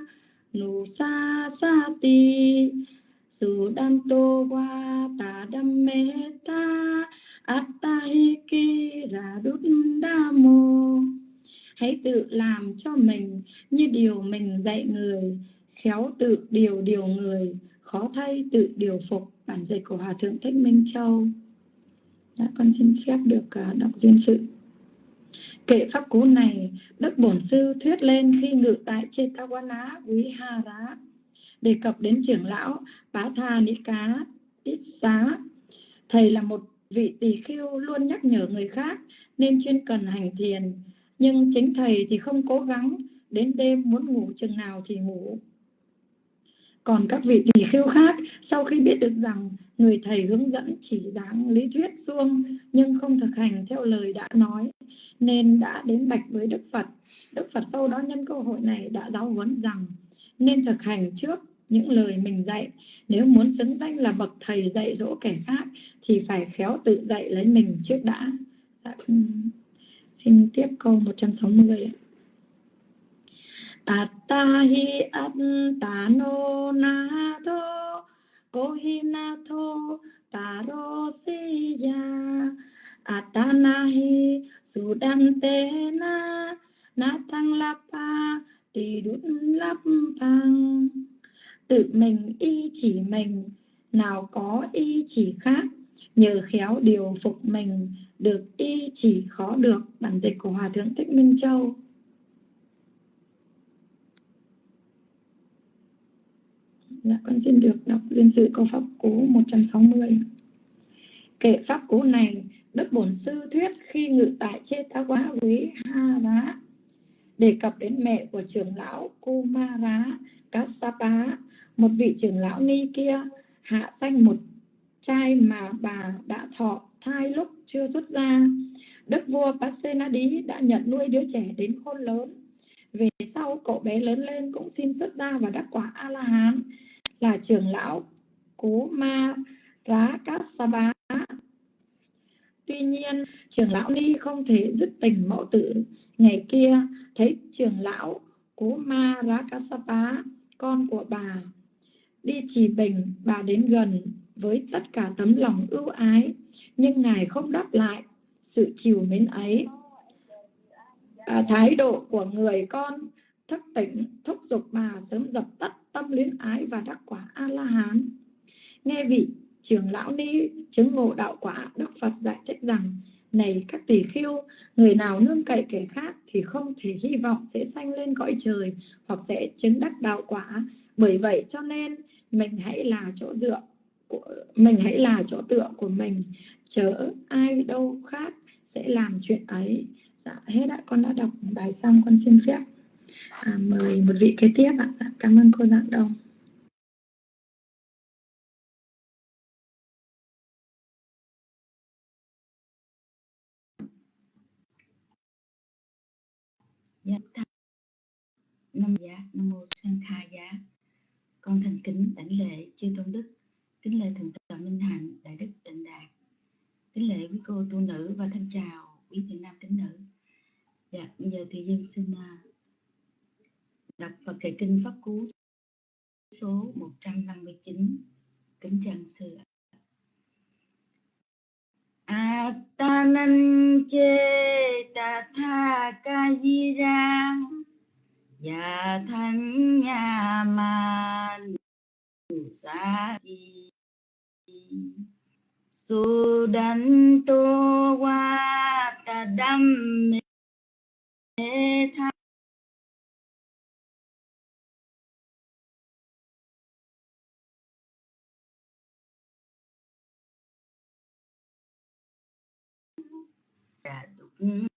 nụ sa sa ti Su đan tô qua ta đam mê ta Attahi ki đa mô Hãy tự làm cho mình như điều mình dạy người Khéo tự điều điều người Khó thay tự điều phục Bản dịch của Hòa Thượng Thích Minh Châu đã con xin phép được à, đọc duyên sự. Kệ pháp cú này, Đức Bổn Sư thuyết lên khi ngự tại Chetawana Quý Ha Rá, đề cập đến trưởng lão Bá Tha Ni Cá tít Xá. Thầy là một vị tỳ khiêu luôn nhắc nhở người khác nên chuyên cần hành thiền, nhưng chính thầy thì không cố gắng, đến đêm muốn ngủ chừng nào thì ngủ. Còn các vị tỳ khưu khác, sau khi biết được rằng người thầy hướng dẫn chỉ giảng lý thuyết suông nhưng không thực hành theo lời đã nói, nên đã đến bạch với Đức Phật. Đức Phật sau đó nhân cơ hội này đã giáo huấn rằng nên thực hành trước những lời mình dạy. Nếu muốn xứng danh là bậc thầy dạy dỗ kẻ khác thì phải khéo tự dạy lấy mình trước đã. Dạ, ừ. xin tiếp câu 160 ạ. Attahi attano nato kohinato taro siya Atanahi sudantena natang lapa tidut lapang Tự mình y chỉ mình Nào có y chỉ khác Nhờ khéo điều phục mình Được y chỉ khó được Bản dịch của Hòa Thượng Thích Minh Châu Dạ, con xin được đọc duyên sự câu pháp cú 160. Kệ pháp cú này, Đức Bổn Sư thuyết khi ngự tại Chê Tá Quá Quý Ha Rá, đề cập đến mẹ của trưởng lão Kumara Kassapa, một vị trưởng lão ni kia hạ sanh một trai mà bà đã thọ thai lúc chưa xuất ra. Đức vua Pasenadi đã nhận nuôi đứa trẻ đến khôn lớn. Về sau cậu bé lớn lên cũng xin xuất gia và đắc quả A-la-hán là trưởng lão cú Ma Rá Cát Sa Bá. Tuy nhiên, trưởng lão Ni không thể dứt tình mẫu tử. Ngày kia, thấy trưởng lão cú Ma Rá Cát Sa Bá, con của bà, đi trì bình, bà đến gần với tất cả tấm lòng ưu ái, nhưng Ngài không đáp lại sự chiều mến ấy. À, thái độ của người con thức tỉnh thúc giục bà sớm dập tắt tâm luyến ái và đắc quả a la hán nghe vị trưởng lão ni chứng ngộ đạo quả đức phật giải thích rằng này các tỷ khiêu người nào nương cậy kẻ khác thì không thể hy vọng sẽ sanh lên cõi trời hoặc sẽ chứng đắc đạo quả bởi vậy cho nên mình hãy là chỗ dựa của mình hãy là chỗ tựa của mình. Chớ ai đâu khác sẽ làm chuyện ấy. Dạ hết ạ. Con đã đọc bài xong con xin phép. À, mời một vị kế tiếp ạ. Dạ, cảm ơn cô dạng đông Dạ, Nam dạ, Nam mô Sang khai dạ. Con thành kính đảnh lễ chư tôn đức, kính lễ thượng tọa Minh Hạnh, đại đức Định Đạt, kính lễ quý cô tu nữ và thân chào quý thiện nam tín nữ. Dạ, bây giờ thì dân xin à, đọc và kệ kinh pháp cú số 159 kính trang sư Atanan che ta tha ca di ra và thánh nhà man sa di qua ta đâm mê tha. Đúng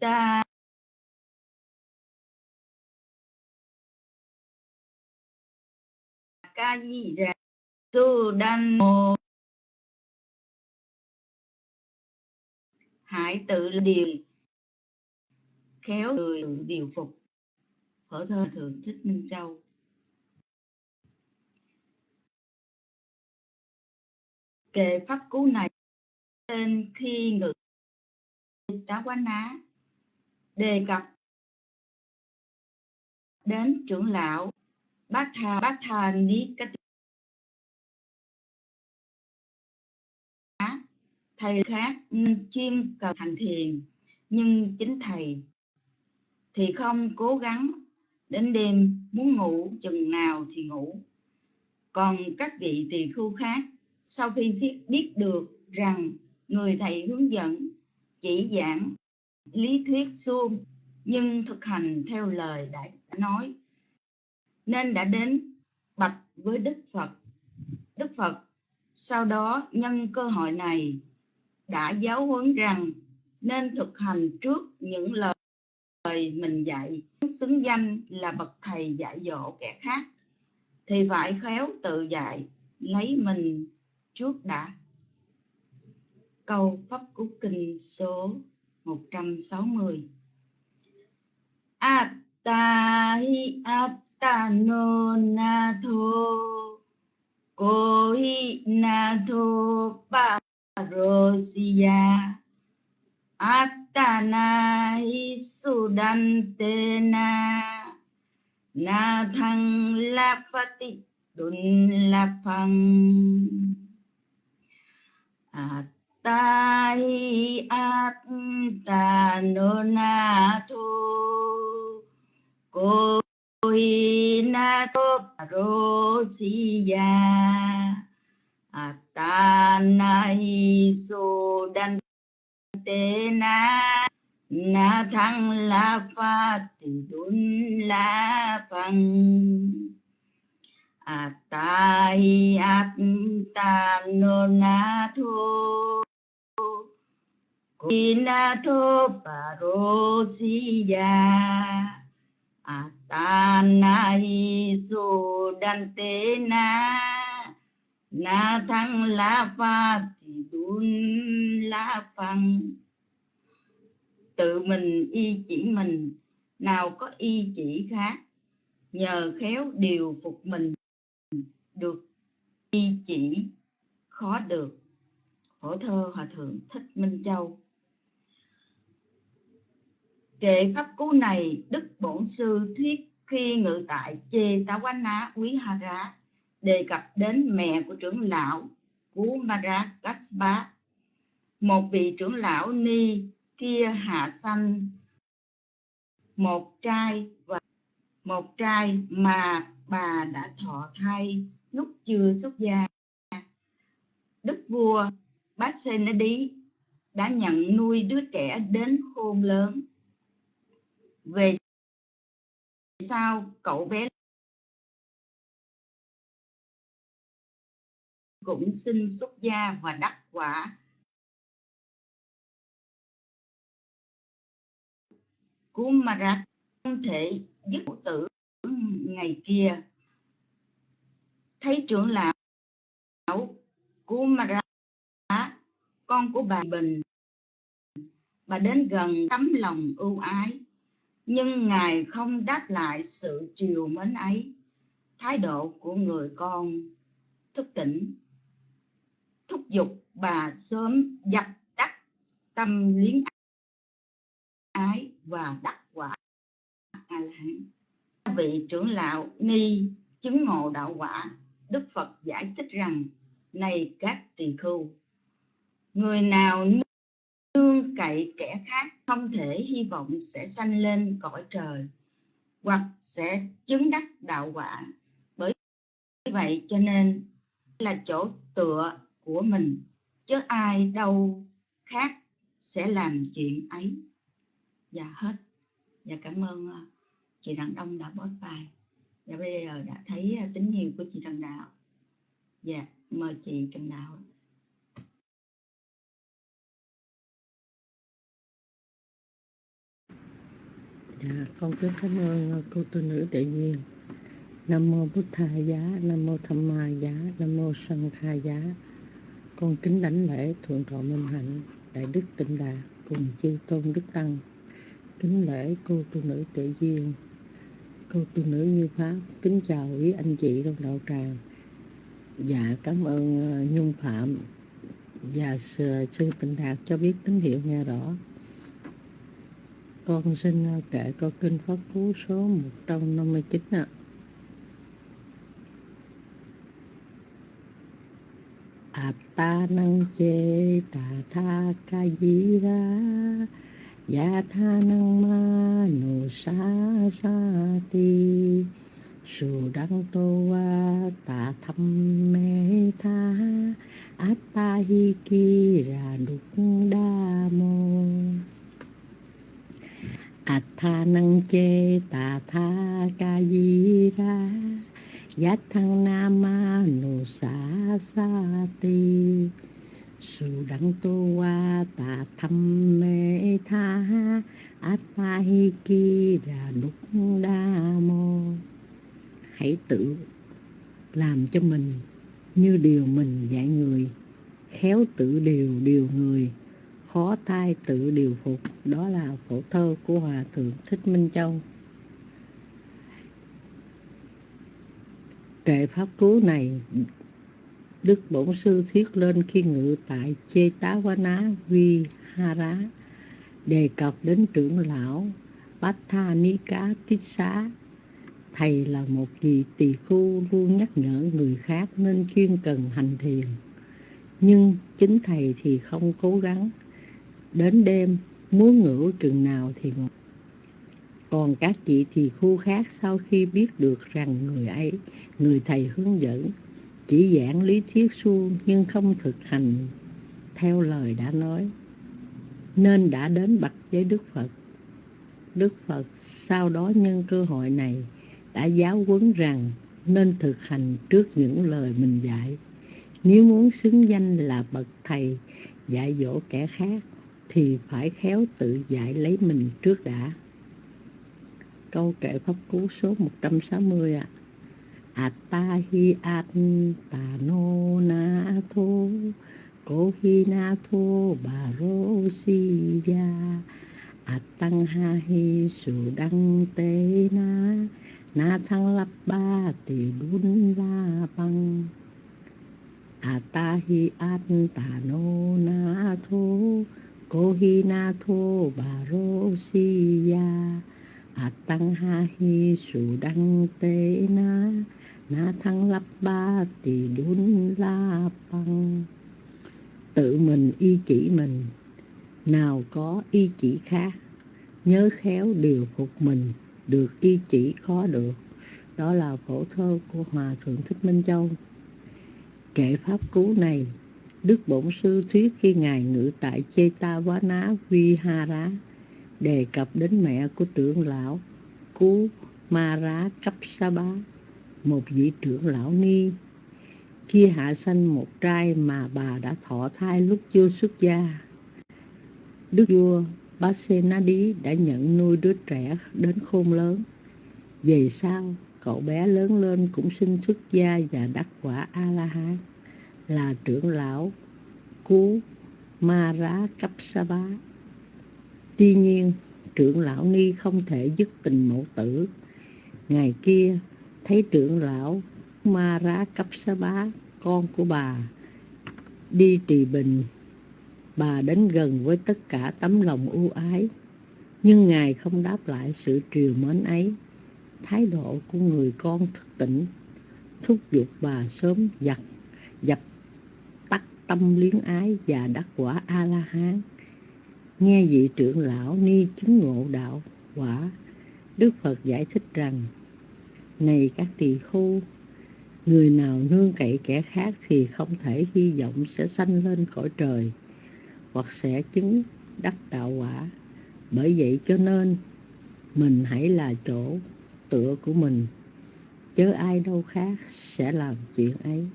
ta ca di ra tu đan mô hãy tự điều khéo người điều phục. Phở thơ thượng thích minh châu. Kệ pháp cú này tên khi ngự tá quán á đề cập đến trưởng lão bát tha bát tha ní cách thầy khác chuyên cầu thành thiền nhưng chính thầy thì không cố gắng đến đêm muốn ngủ chừng nào thì ngủ. Còn các vị tỳ khu khác sau khi biết, biết được rằng người thầy hướng dẫn chỉ giảng lý thuyết suông, nhưng thực hành theo lời đã nói, nên đã đến bạch với đức phật. Đức phật, sau đó nhân cơ hội này, đã giáo huấn rằng nên thực hành trước những lời mình dạy. Xứng danh là bậc thầy dạy dỗ kẻ khác, thì phải khéo tự dạy, lấy mình trước đã. Câu pháp cú kinh số 160 Atta hi atta no na tho Ko sudantena Na tho la ro si la Atta na hi su Koi te na na thăng la pha tỳ đun la phăng Atta ta hi áp ta nô na thu cô hi na tô rô si ya. Ta na hi su đan tế na. Na thăng la pha tỷ đun la phăng. Atai na tanonatu Inato parosia, Atana isu dan tena Na thăng la pha thì la phăng Tự mình y chỉ mình, Nào có y chỉ khác, Nhờ khéo điều phục mình, Được, y chỉ, khó được hổ thơ hòa thượng thích minh châu kệ pháp cú này đức bổn sư thuyết khi ngự tại chê tá quán ná quý ha rá đề cập đến mẹ của trưởng lão Cú Mara Katsba, một vị trưởng lão ni kia hạ sanh một trai và một trai mà bà đã thọ thai lúc chưa xuất gia. Đức vua Bác Sê đã nhận nuôi đứa trẻ đến khôn lớn. Về sau, cậu bé cũng xin xuất gia và đắc quả Kumarat không thể dứt tử ngày kia thấy trưởng lão Kumarat con của bà Bình. Bà đến gần tấm lòng ưu ái, nhưng ngài không đáp lại sự triều mến ấy. Thái độ của người con, thức tỉnh. Thúc giục bà sớm dập tắt tâm liếng ái và đắc quả a la hán. Vị trưởng lão ni chứng ngộ đạo quả, đức phật giải thích rằng, này các tỳ khưu người nào nương cậy kẻ khác không thể hy vọng sẽ sanh lên cõi trời, hoặc sẽ chứng đắc đạo quả. Bởi vậy cho nên là chỗ tựa của mình, chứ ai đâu khác sẽ làm chuyện ấy. Dạ hết. Dạ cảm ơn ờ, chị Đặng Đông đã post bài dạ bây giờ đã thấy ờ, tín hiệu của chị Trần Đạo. Dạ mời chị Trần Đạo Dạ, con kính cảm ơn à, cô tu nữ đại duyên. Nam mô Bụt Thà Giá, Nam mô Tham Ma Giá, Nam mô Sanh Kha Giá. Con kính đảnh lễ Thượng Thọ Minh Hạnh, Đại Đức Tịnh Đà cùng chư tôn Đức Tăng. Kính lễ cô tu nữ tự duyên, cô tu nữ như Pháp. Kính chào quý anh chị trong đạo tràng. Dạ, cảm ơn à, Nhung Phạm và sư, sư Tịnh Đạt cho biết tín hiệu nghe rõ. Con xin ờ, kể câu kinh Pháp Cú số 159 ạ. Atta năng chê, tà tha ca di ra Ya dạ tha năng ma, nô sa sa ti. Su đăng tô wa, tà thăm mê tha. Atta hi ki ra đục đa mô. Atha năng chê tà tha ca di ra Giác thăng nam ma nô sa sa ti Su đăng tô wa tà thăm mê tha Atha hi ki ra đúc đa mô Hãy tự làm cho mình như điều mình dạy người, Khéo tự điều điều người khó thai tự điều phục, đó là phổ thơ của hòa thượng thích minh châu. Kệ pháp cứu này, đức bổn sư thuyết lên khi ngự tại chê tá quá ná vi ha rá đề cập đến trưởng lão bát tha ni cá tích xá thầy là một vị tỳ khu luôn nhắc nhở người khác nên chuyên cần hành thiền. Nhưng chính thầy thì không cố gắng đến đêm, muốn ngủ chừng nào thì ngủ. Còn các chị thì khu khác sau khi biết được rằng người ấy, người thầy hướng dẫn, chỉ giảng lý thuyết suông nhưng không thực hành, theo lời đã nói, nên đã đến bạch với đức phật. Đức phật sau đó nhân cơ hội này đã giáo huấn rằng nên thực hành trước những lời mình dạy. Nếu muốn xứng danh là bậc thầy, dạy dỗ kẻ khác thì phải khéo tự dạy lấy mình trước đã. Câu kệ Pháp Cú số 160 ạ. À. Atahi atano na tho Ko hi na tho baro si ya Atang ha hi su đăng tế na Na thăng lập ba tỷ đun la băng Atahi atano na tho Kohinato Barosiya Atang ha hi su đăng na. Na thăng lắp ba tỳ đun la băng Tự mình y chỉ mình. Nào có y chỉ khác. Nhớ khéo điều phục mình. Được y chỉ khó được. Đó là phổ thơ của Hòa Thượng Thích Minh Châu. Kệ pháp cứu này Đức Bổn Sư thuyết khi Ngài ngự tại Chetavana Vihara đề cập đến mẹ của trưởng lão Cú Mara Kapsaba, một vị trưởng lão ni. Kia hạ sanh một trai mà bà đã thọ thai lúc chưa xuất gia. Đức vua Basenadi đã nhận nuôi đứa trẻ đến khôn lớn. Về sau, cậu bé lớn lên cũng sinh xuất gia và đắc quả A-la-hán là trưởng lão Cú Mara Kapsaba. Tuy nhiên, trưởng lão Ni không thể dứt tình mẫu tử. Ngày kia, thấy trưởng lão Mara Kapsaba, con của bà, đi trì bình. Bà đến gần với tất cả tấm lòng ưu ái, nhưng Ngài không đáp lại sự triều mến ấy. Thái độ của người con thức tỉnh, thúc giục bà sớm giặt, tâm luyến ái và đắc quả a la hán nghe vị trưởng lão ni chứng ngộ đạo quả đức phật giải thích rằng này các tỳ-khu, người nào nương cậy kẻ khác thì không thể hy vọng sẽ sanh lên cõi trời hoặc sẽ chứng đắc đạo quả. Bởi vậy cho nên mình hãy là chỗ tựa của mình. Chớ ai đâu khác sẽ làm chuyện ấy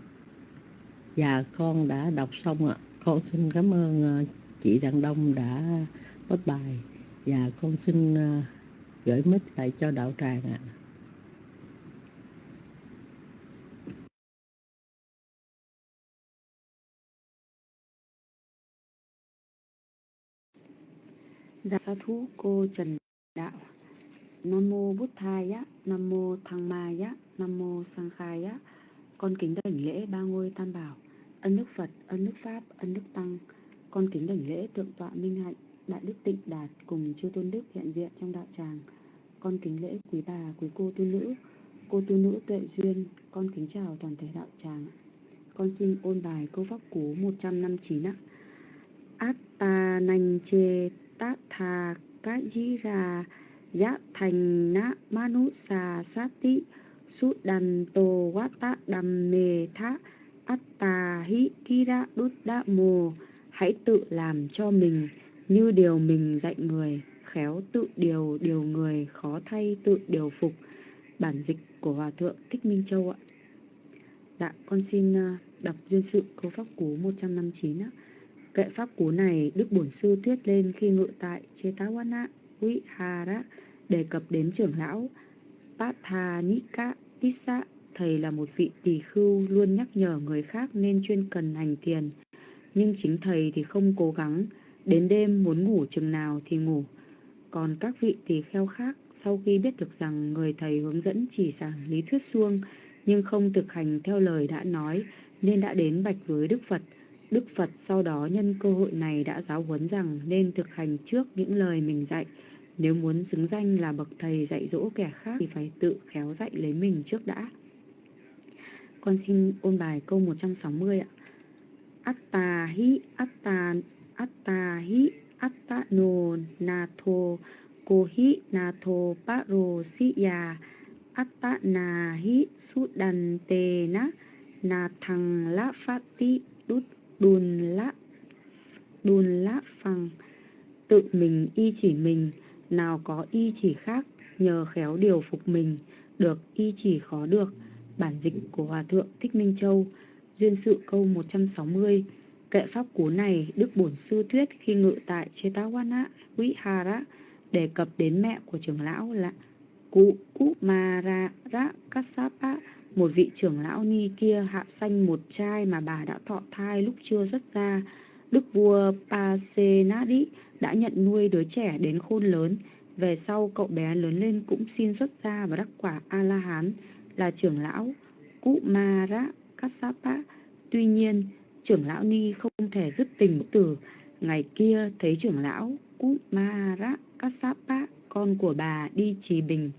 và con đã đọc xong ạ. Con xin cảm ơn ờ, chị đặng đông đã post bài. Và con xin ờ, gửi mic lại cho đạo tràng ạ. Dạ sa thú cô Trần Đạo. Nam mô Bút á, Nam mô Thăng Maya, Nam mô Sang Khaya con kính đảnh lễ ba ngôi tam bảo Ân đức Phật, ân đức Pháp, ân đức Tăng. Con kính đảnh lễ Thượng tọa Minh Hạnh Đại đức Tịnh Đạt cùng chư tôn đức hiện diện trong đạo tràng. Con kính lễ quý bà, quý cô tu nữ Cô tu nữ tuệ duyên Con kính chào toàn thể đạo tràng. Con xin ôn bài câu pháp cú 159 ạ. Atta nanh chê tát tha cá dĩ ra giá thành na manu sa sát tị sút đàn tô quá tá đầm mề thá atta hi kira đút đa mồ hãy tự làm cho mình như điều mình dạy người khéo tự điều điều người khó thay tự điều phục. Bản dịch của hòa thượng thích minh châu ạ. Dạ con xin à, đọc duyên sự câu pháp cú 159 ạ. Kệ pháp cú này, Đức Bổn Sư thuyết lên khi ngự tại Chetawana Vihara đề cập đến trưởng lão. Pathanika Tissa. Thầy là một vị tỳ khưu luôn nhắc nhở người khác nên chuyên cần hành thiền. Nhưng chính thầy thì không cố gắng, đến đêm muốn ngủ chừng nào thì ngủ. Còn các vị tỳ kheo khác sau khi biết được rằng người thầy hướng dẫn chỉ giảng lý thuyết suông nhưng không thực hành theo lời đã nói nên đã đến bạch với Đức Phật. Đức Phật sau đó nhân cơ hội này đã giáo huấn rằng nên thực hành trước những lời mình dạy. Nếu muốn xứng danh là bậc thầy dạy dỗ kẻ khác thì phải tự khéo dạy lấy mình trước đã. Con xin ôn bài câu 160 ạ. Atta hi atta atta hi atta no natho ko hi natho paro siya atta na hi sudan te na na thằng la phát ti đút đùn lạ đùn lạ phăng tự mình y chỉ mình nào có y chỉ khác, nhờ khéo điều phục mình, được y chỉ khó được. Bản dịch của hòa thượng thích minh châu, duyên sự câu 160 kệ pháp cú này đức bổn sư thuyết khi ngự tại chetawana, vihara, đề cập đến mẹ của trưởng lão là cụ cụ mara kassapa một vị trưởng lão ni kia, hạ sanh một trai mà bà đã thọ thai lúc chưa xuất ra. Đức vua Pasenadi đã nhận nuôi đứa trẻ đến khôn lớn. Về sau cậu bé lớn lên cũng xin xuất gia và đắc quả A-la-hán là trưởng lão Kumara Kassapa. Tuy nhiên, trưởng lão Ni không thể dứt tình tử. Ngày kia thấy trưởng lão Kumara Kassapa, con của bà đi trì bình.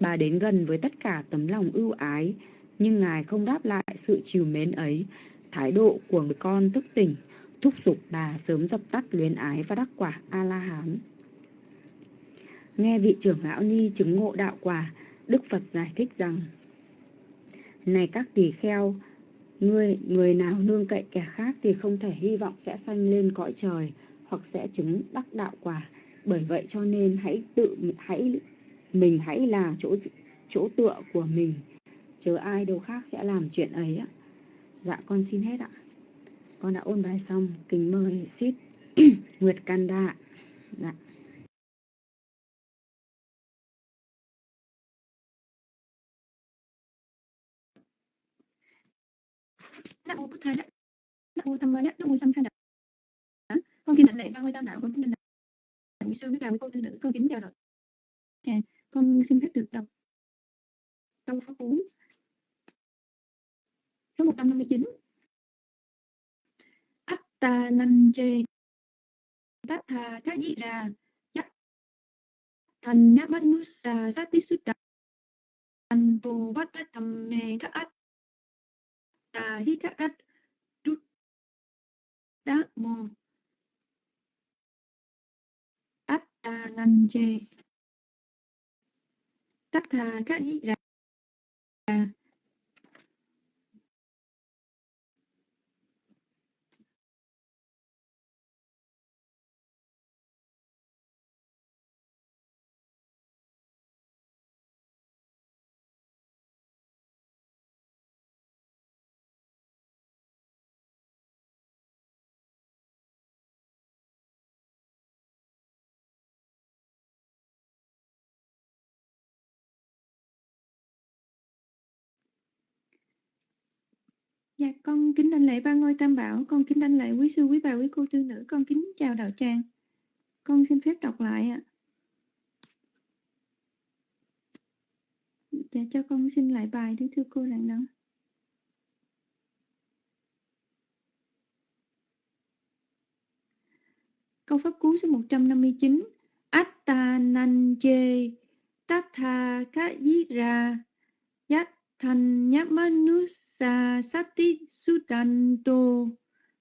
Bà đến gần với tất cả tấm lòng ưu ái, nhưng ngài không đáp lại sự chiều mến ấy thái độ của người con thức tỉnh thúc giục bà sớm dập tắt luyến ái và đắc quả a la hán nghe vị trưởng lão ni chứng ngộ đạo quả, đức phật giải thích rằng, này các tỳ kheo, người người nào nương cậy kẻ khác thì không thể hy vọng sẽ sanh lên cõi trời hoặc sẽ chứng đắc đạo quả. Bởi vậy cho nên hãy tự, hãy, mình hãy là chỗ chỗ tựa của mình. Chớ ai đâu khác sẽ làm chuyện ấy ạ. Dạ con xin hết ạ con đã ôn bài xong kính mời ship nguyệt Đa dạ. Nam mô Bụt Thầy Nam mô Tham Maya, Nam mô Sam Khai Con kính đảnh lễ ba ngôi tam đạo, con kính đảnh lễ quý sư với cả quý cô tư nữ, con kính chào đạo. Dạ, con xin phép được đọc. Câu pháp cú Số 159 ta nan chê. Tát tha các dị ra Chắc Thành nhá mắt mút sa sát tí sút Thành phù vát tát thầm mê các ách Tà hít các ách Rút Đá mô ách ta nan chê. Tát tha các dĩ ra Dạ, con kính đảnh lễ ba ngôi tam bảo, con kính đảnh lễ quý sư, quý bà, quý cô tư nữ, con kính chào đạo tràng. Con xin phép đọc lại ạ. Dạ, cho con xin lại bài đi thưa cô rằng đó. Câu pháp cú số 159 Atta nan chê Tatha ka ra Yat thanh nhá sa sati sudanto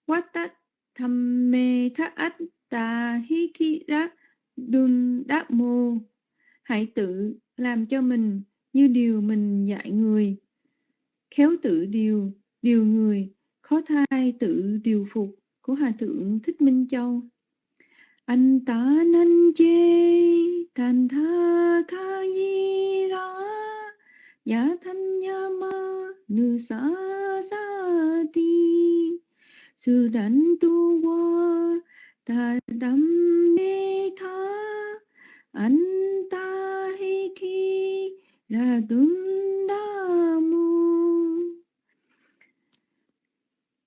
watat thamme tha atta hikira dun đáp mô hãy tự làm cho mình như điều mình dạy người. Khéo tự điều điều người. Khó thai tự điều phục của hòa thượng thích minh châu. Anh ta nan chê thành tha kha di ra Dạ ya thanya ma nu sa sa ti sư tu ta tha. Ta hi ra mu.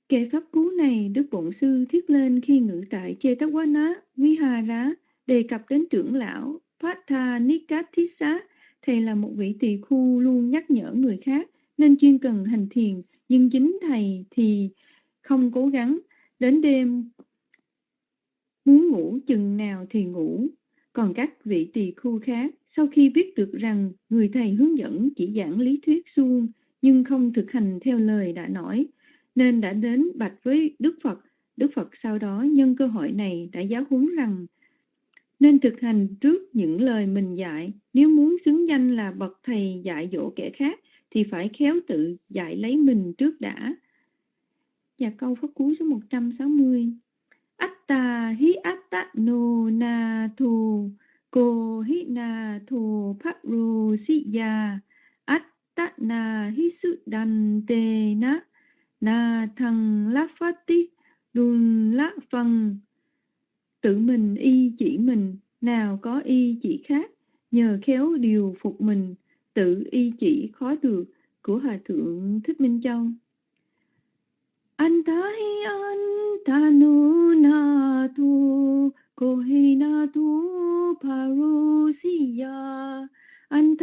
Kệ pháp cú này Đức Bổn Sư thiết lên khi ngự tại Chetawala Vihara đề cập đến trưởng lão Patha Nikathisa Thầy là một vị tỳ khu luôn nhắc nhở người khác nên chuyên cần hành thiền, nhưng chính thầy thì không cố gắng. Đến đêm muốn ngủ chừng nào thì ngủ. Còn các vị tỳ khu khác, sau khi biết được rằng người thầy hướng dẫn chỉ giảng lý thuyết suông nhưng không thực hành theo lời đã nói, nên đã đến bạch với Đức Phật. Đức Phật sau đó nhân cơ hội này đã giáo huấn rằng nên thực hành trước những lời mình dạy. Nếu muốn xứng danh là bậc thầy dạy dỗ kẻ khác, thì phải khéo tự dạy lấy mình trước đã. Và câu pháp cú số 160. Atta hi atta no na thu ko hi na thu paru si ya atta na hi su dan te na na thằng la phát tích đun la phăng tự mình y chỉ mình, nào có y chỉ khác, nhờ khéo điều phục mình, tự y chỉ khó được của Hòa Thượng Thích Minh Châu. Antahi antanu na tu kohi na tu parusiya anh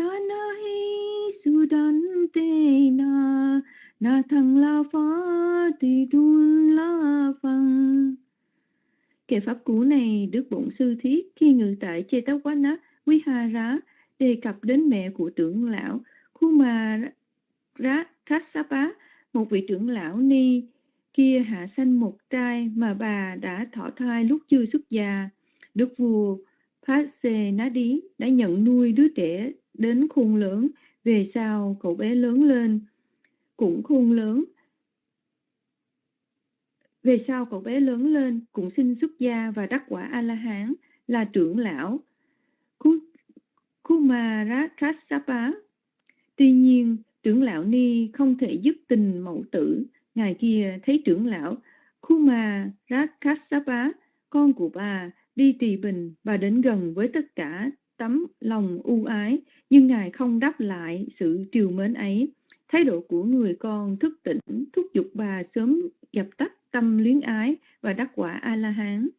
sudante na na thăng la phá ti đun la phăng Kệ pháp cú này Đức Bổn Sư Thiết khi ngự tại Chê Tóc Quá Nát, Quý hà Rá, đề cập đến mẹ của trưởng lão Khuma Rá Kassapa, một vị trưởng lão ni kia hạ sanh một trai mà bà đã thọ thai lúc chưa xuất gia. Đức vua Pase Nadi đã nhận nuôi đứa trẻ đến khôn lớn, về sau cậu bé lớn lên cũng khôn lớn về sau cậu bé lớn lên cũng xin xuất gia và đắc quả A-la-hán là trưởng lão Kumarakassapa. Tuy nhiên, trưởng lão Ni không thể dứt tình mẫu tử. Ngài kia thấy trưởng lão Kumarakassapa, con của bà, đi trì bình và đến gần với tất cả tấm lòng ưu ái, nhưng Ngài không đáp lại sự triều mến ấy. Thái độ của người con thức tỉnh thúc giục bà sớm dập tắt tâm luyến ái và đắc quả A-la-hán.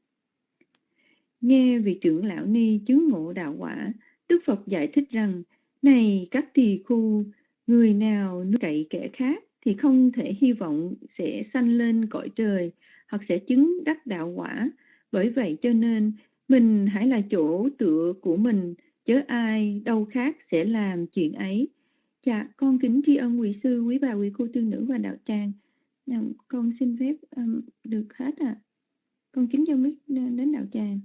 Nghe vị trưởng lão ni chứng ngộ đạo quả, Đức Phật giải thích rằng, này các tỳ khu, người nào nuôi cậy kẻ khác thì không thể hy vọng sẽ sanh lên cõi trời hoặc sẽ chứng đắc đạo quả. Bởi vậy cho nên mình hãy là chỗ tựa của mình, chớ ai đâu khác sẽ làm chuyện ấy. Dạ, con kính tri ân quý sư, quý bà, quý cô tư nữ và đạo tràng. Dạ, con xin phép um, được hết ạ. À. Con kính cho biết đến đạo tràng.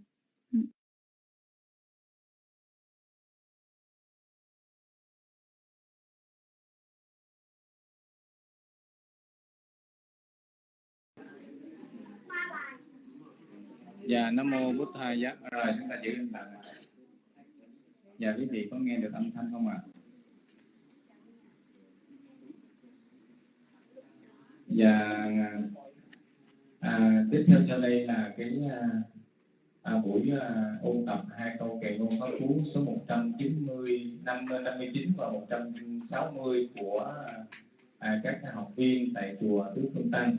Dạ, Nam Mô Bút Thầy. Dạ, rồi chúng ta giữ im. Dạ, quý vị có nghe được âm thanh không ạ? À? và à, tiếp theo cho đây là cái à, à, buổi à, ôn tập hai câu kệ ngôn pháp cú số 190 năm 59 và 160 của à, các học viên tại chùa Tứ Phương Tăng.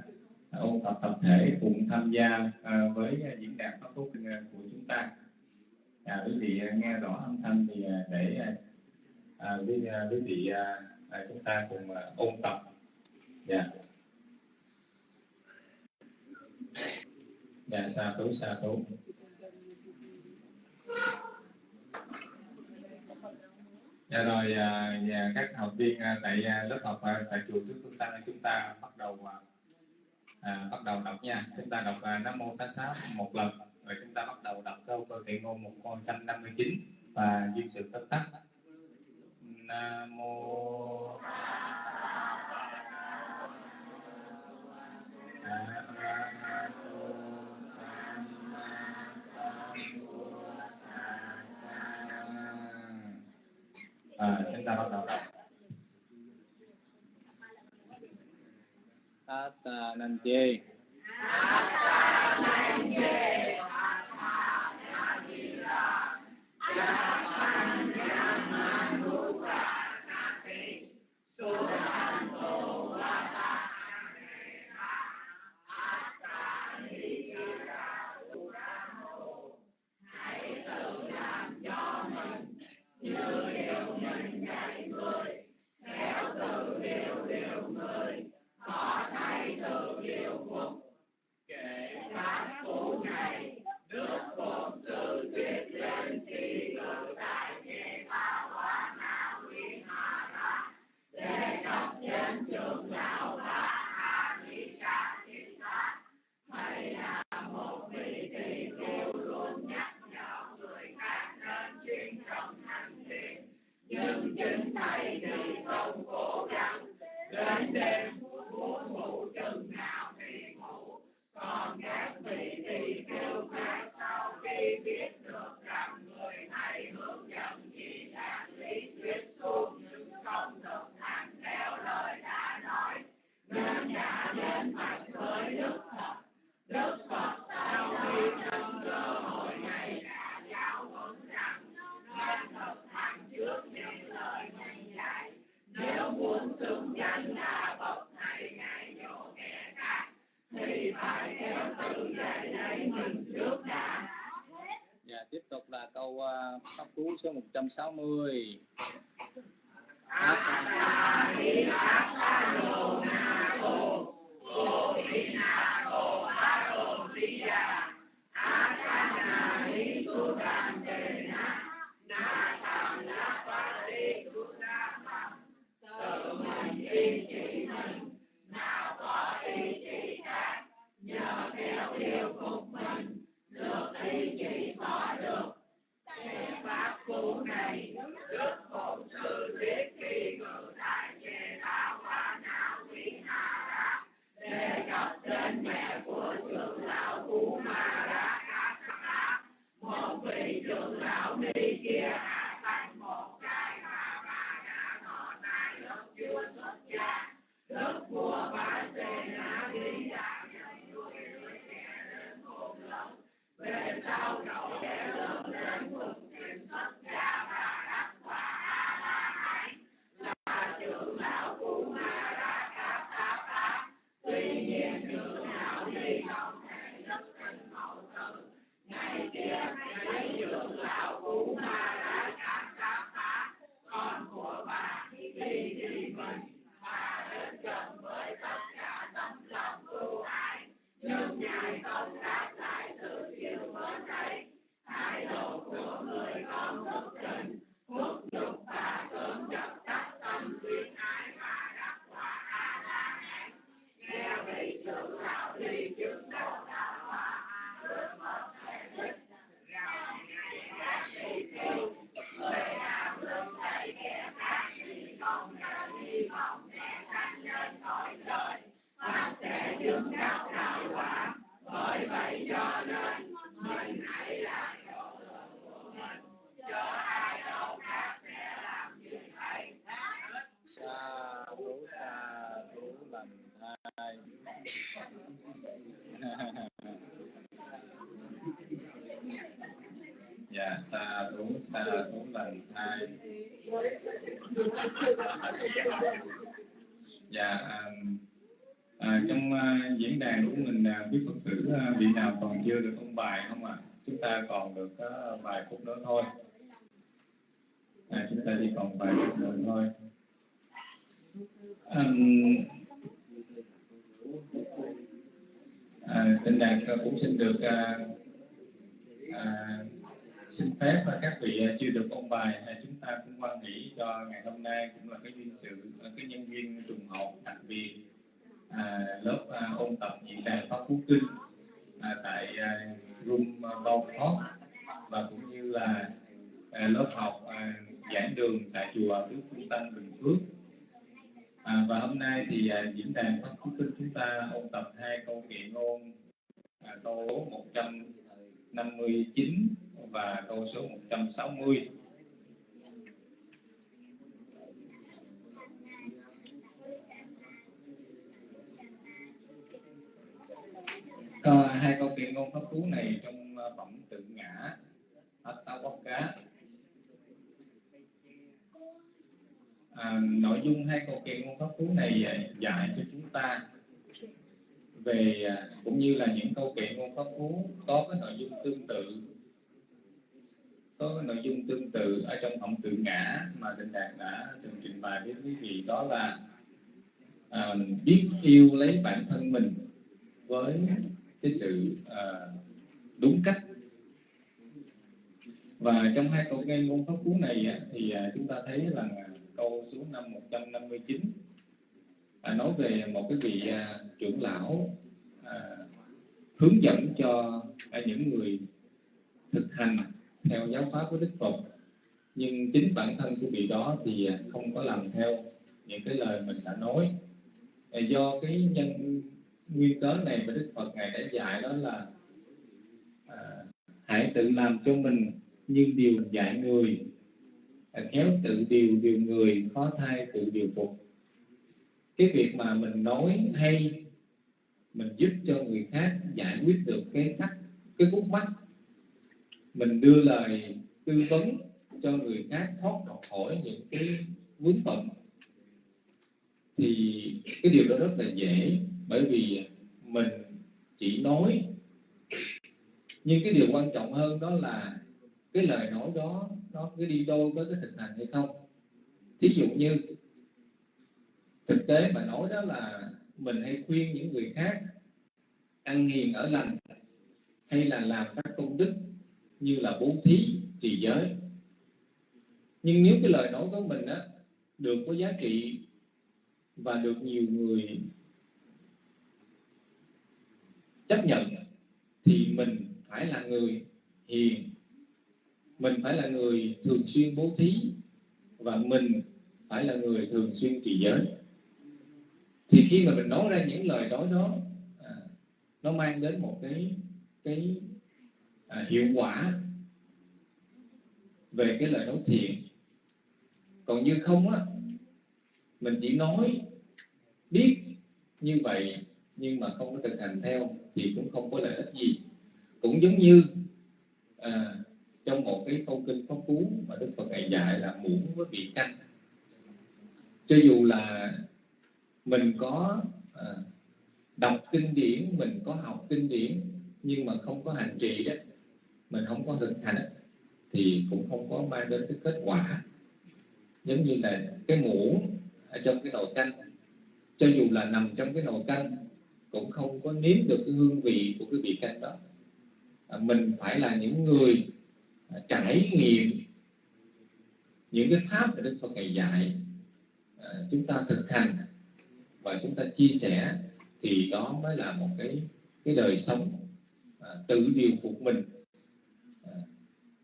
À, ôn tập tập thể cùng tham gia à, với diễn đàn pháp cú à, của chúng ta. À, quý vị à, nghe rõ âm thanh thì để à, quý, quý vị à, chúng ta cùng à, ôn tập. Yeah. dạ xa tú xa tú. Dạ rồi à, và các học viên à, tại à, lớp học à, tại chùa trước chúng ta chúng ta bắt đầu à, bắt đầu đọc nha. Chúng ta đọc à, Nam Mô Tá Xá một lần rồi chúng ta bắt đầu đọc câu cơ thể ngôn 159 và duyên sự tất tắc. Nam Mô Thank you. à, chúng ta bắt đầu đọc tát năn chê câu à, pháp cú số 160 trăm sáu mươi. Xa thú xa hai lành dạ um, à, trong uh, diễn đàn của mình à, quý phật tử uh, vị nào còn chưa được ôn bài không ạ à? chúng ta còn được à, uh, vài phút nữa thôi à, chúng ta chỉ còn vài phút nữa thôi à, à, tình đàn cũng xin được à, à, xin phép và các vị à, chưa được ôn bài chúng ta cũng quan nghĩ cho ngày hôm nay cũng là cái duyên sự à, cái nhân viên trùng hợp đặc biệt à, lớp à, ôn tập diễn đàn pháp phú kinh à, tại à, room à, bao và cũng như là à, lớp học à, giảng đường tại chùa Đức Phương Tăng Bình Phước. À, và hôm nay thì à, diễn đàn pháp phú kinh chúng ta ôn tập hai câu kệ ngôn à, câu 159 và câu số 160 à, hai câu kệ ngôn pháp cú này trong ờ, phẩm tự ngã Hết sáu bóc cá. À, nội dung hai câu kệ ngôn pháp cú này ờ, dạy cho chúng ta về ờ, cũng như là những câu kệ ngôn pháp cú có cái nội dung tương tự có cái nội dung tương tự ở trong phẩm tự ngã mà tịnh Đạt đã từng trình bày với quý vị đó là à, biết yêu lấy bản thân mình với cái sự à, đúng cách. Và trong hai câu nghe ngôn pháp cú này thì à, chúng ta thấy là câu số năm 159 à, nói về một cái vị à, trưởng lão à, hướng dẫn cho à, những người thực hành theo giáo pháp của Đức Phật. Nhưng chính bản thân của vị đó thì không có làm theo những cái lời mình đã nói. Do cái nhân nguyên cớ này mà Đức Phật ngài đã dạy đó là à, hãy tự làm cho mình như điều dạy người à, khéo tự điều điều người khó thay tự điều phục. Cái việc mà mình nói hay mình giúp cho người khác giải quyết được cái thắc cái khúc mắc mình đưa lời tư vấn cho người khác thoát khỏi những cái vướng bận. Thì cái điều đó rất là dễ, bởi vì mình chỉ nói. Nhưng cái điều quan trọng hơn đó là cái lời nói đó, nó cứ đi đôi với cái thực hành hay không. Thí dụ như, thực tế mà nói đó là mình hay khuyên những người khác ăn hiền ở lành hay là làm các công đức như là bố thí trì giới. Nhưng nếu cái lời nói của mình á được có giá trị và được nhiều người chấp nhận thì mình phải là người hiền. Mình phải là người thường xuyên bố thí và mình phải là người thường xuyên trì giới. Thì khi mà mình nói ra những lời nói đó à, nó mang đến một cái cái à, hiệu quả về cái lời nói thiện. Còn như không á mình chỉ nói biết như vậy nhưng mà không có thực hành theo thì cũng không có lợi ích gì. Cũng giống như à, trong một cái câu kinh pháp cú mà đức phật ngày dạy là muỗng với vị canh cho dù là mình có à, đọc kinh điển mình có học kinh điển nhưng mà không có hành trì đó mình không có thực hành thì cũng không có mang đến cái kết quả. Giống như là cái muỗng ở trong cái nồi canh cho dù là nằm trong cái nồi canh cũng không có nếm được cái hương vị của cái vị canh đó. À, mình phải là những người à, trải nghiệm những cái pháp mà Đức Phật ngày dạy à, chúng ta thực hành và chúng ta chia sẻ thì đó mới là một cái cái đời sống à, tự điều phục mình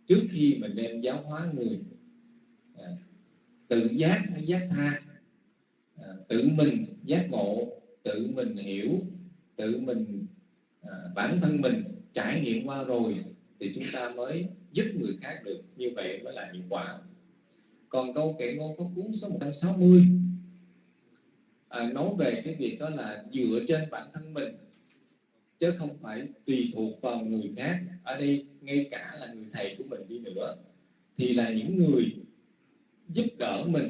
trước khi mình đem giáo hóa người à, tự giác hay giác tha à, tự mình giác ngộ tự mình hiểu tự mình à, bản thân mình trải nghiệm qua rồi thì chúng ta mới giúp người khác được. Như vậy mới là hiệu quả. Còn câu kệ ngôn pháp cuốn số 160 à, nói về cái việc đó là dựa trên bản thân mình chứ không phải tùy thuộc vào người khác. Ở đây ngay cả là người thầy của mình đi nữa thì là những người giúp đỡ mình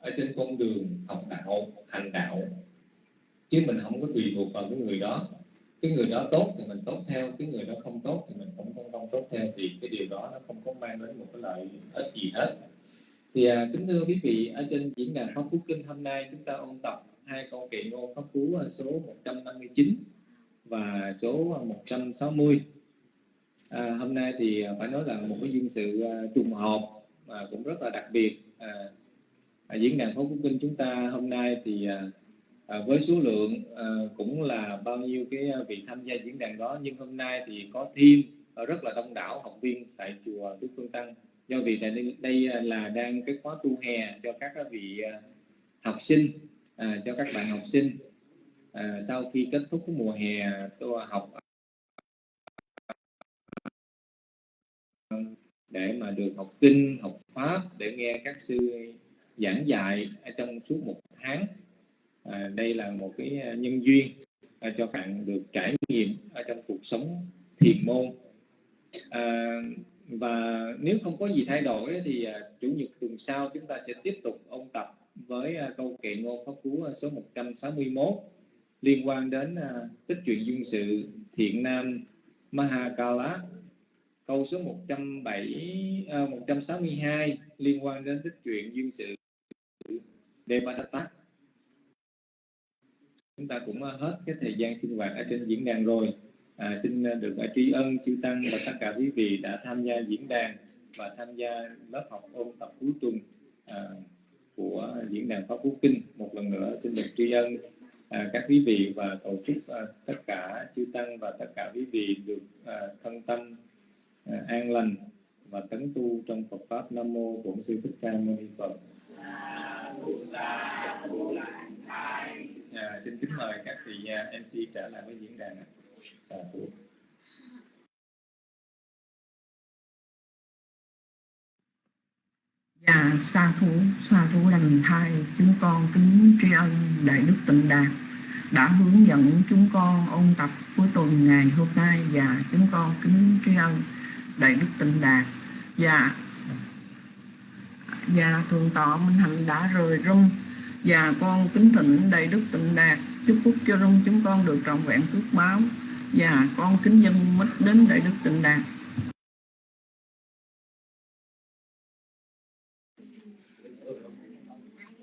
ở trên con đường học đạo hành đạo. Chứ mình không có tùy thuộc vào cái người đó. Cái người đó tốt thì mình tốt theo cái người đó không tốt thì mình cũng không không tốt theo thì cái điều đó nó không có mang đến một cái lợi ích gì hết. Thì à, kính thưa quý vị ở trên diễn đàn pháp phú kinh hôm nay chúng ta ôn tập hai câu kệ ngôn pháp phú số 159 và số 160 à, hôm nay thì à, phải nói là một cái duyên sự à, trùng hợp mà cũng rất là đặc biệt. À, à, diễn đàn pháp quốc kinh chúng ta hôm nay thì à, à, với số lượng à, cũng là bao nhiêu cái à, vị tham gia diễn đàn đó nhưng hôm nay thì có thêm rất là đông đảo học viên tại chùa Đức Phương Tăng. Do vì đây, đây là đang cái khóa tu hè cho các vị học sinh à, cho các bạn học sinh à, sau khi kết thúc cái mùa hè tôi học à, để mà được học kinh học pháp để nghe các sư giảng dạy trong suốt một tháng. À, đây là một cái à, nhân duyên à, cho bạn được trải nghiệm ở trong cuộc sống thiền môn. À, và nếu không có gì thay đổi thì à, chủ nhật tuần sau chúng ta sẽ tiếp tục ôn tập với à, câu kệ ngôn pháp cú à, số 161 liên quan đến à, tích truyện duyên sự thiện nam Mahakala câu số 107 uh, 162 liên quan đến tích truyện duyên sự Devadatta. Chúng ta cũng à, hết cái thời gian sinh hoạt ở trên diễn đàn rồi. À, xin à, được tri ân chư tăng và tất cả quý vị đã tham gia diễn đàn và tham gia lớp học ôn tập cuối tuần à, của diễn đàn pháp quốc kinh. Một lần nữa xin được tri ân à, các quý vị và cầu chúc à, tất cả chư tăng và tất cả quý vị được à, thân tâm à, an lành và tấn tu trong Phật pháp Nam mô Bổn sư Thích Ca Mâu Ni Phật. À, xin kính mời các vị à, MC trở lại với diễn đàn. À, thú. xa sa thú, sa thú lành thai, chúng con kính tri ân Đại Đức Tịnh Đạt đã hướng dẫn chúng con ôn tập cuối tuần ngày hôm nay và chúng con kính tri ân Đại Đức Tịnh Đạt. Và và thượng tọa Minh Hạnh đã rời rung. Và con kính thỉnh Đại Đức Tịnh Đạt chúc phúc cho rung chúng con được trọn vẹn phước báo. Và con kính dân mít đến Đại Đức Tịnh Đạt.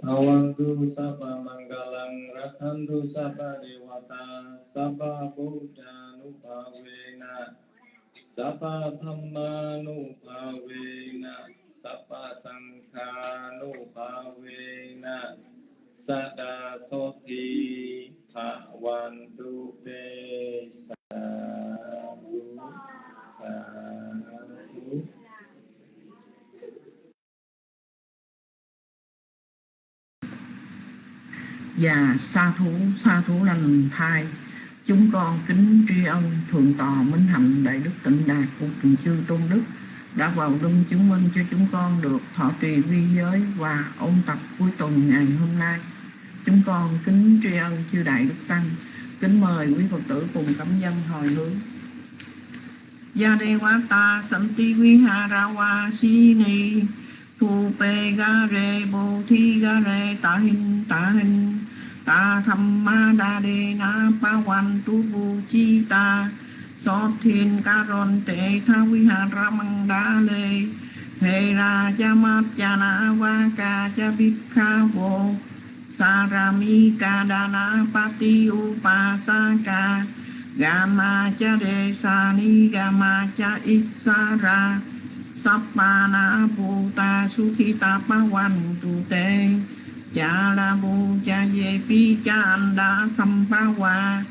Awantu Sapa Mangalang Rakhantu Sapa Dewata Sapa Buddha Nupavena Sapa Dhamma Nupavena Sapa Sangha Nupavena Sada Soti Pawantu Te Sadhu Sadhu và sa thú sa thú lành thai. Chúng con kính tri ân thượng tọa minh hạnh đại đức tịnh đạt của trường chư tôn đức đã vào đông chứng minh cho chúng con được thọ trì vi giới và ôn tập cuối tuần ngày hôm nay. Chúng con kính tri ân chư đại đức tăng, kính mời quý phật tử cùng cảm dân hồi hướng. Gia đề quá ta santi vi ha ra wa si ni, thu pe ga re thi ga re ta Hình ta Hình ta tham ma đa đề na pa wan tu bu chi ta so thiên ca ron tệ tha vi hà ra măng đa lê hê ra cha ma cha na va ca cha bích kha vô sa ra mi ca đa na pa ti u pa sa ca ga ma cha đề sa ni ga ma cha ít sa ra sappa na bu ta su khi ta pa wan tu tê cha la bu cha ye pi cha an đa sam pa wa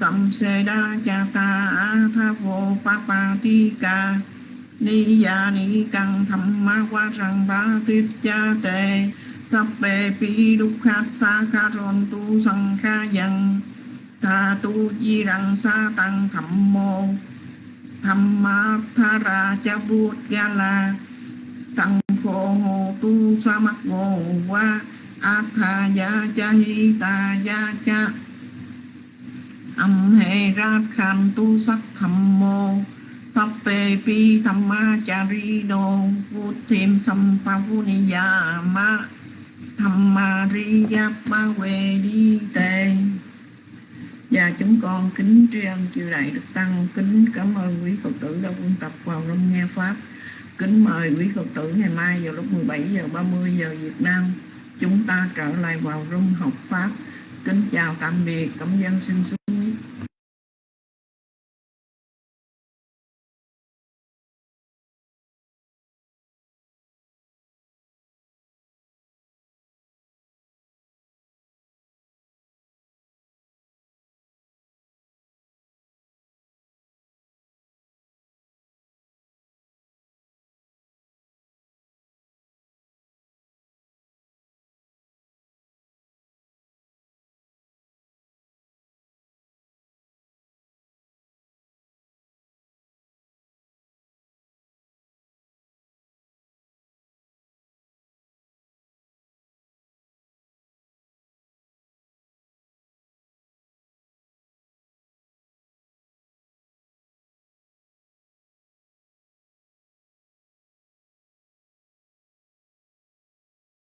sam se đa cha ta a tha vô pa pa ti ca ni ya ni căng tham ma qua răng ba tuyết cha tề sắp bề pi đúc khát sa kha ron tu sang kha yang tha tu di rằng sa tăng tham mô tham ma tha ra cha bút ga la tăng phổ hồ tu sa mắc ngô qua atha ya cha hi ta ya cha âm hệ ra khan tu sắc tham mô thập bê pi tham ma cha ri đô vu thêm tham pa vu ni ya ma tham ma ri ya ma quê đi tề và chúng con kính tri ân chư đại đức tăng. Kính cảm ơn quý phật tử đã quân tập vào trong nghe pháp. Kính mời quý phật tử ngày mai vào lúc 17 giờ 30 giờ Việt Nam chúng ta trở lại vào rung học pháp. Kính chào tạm biệt. Cảm dân xin xuống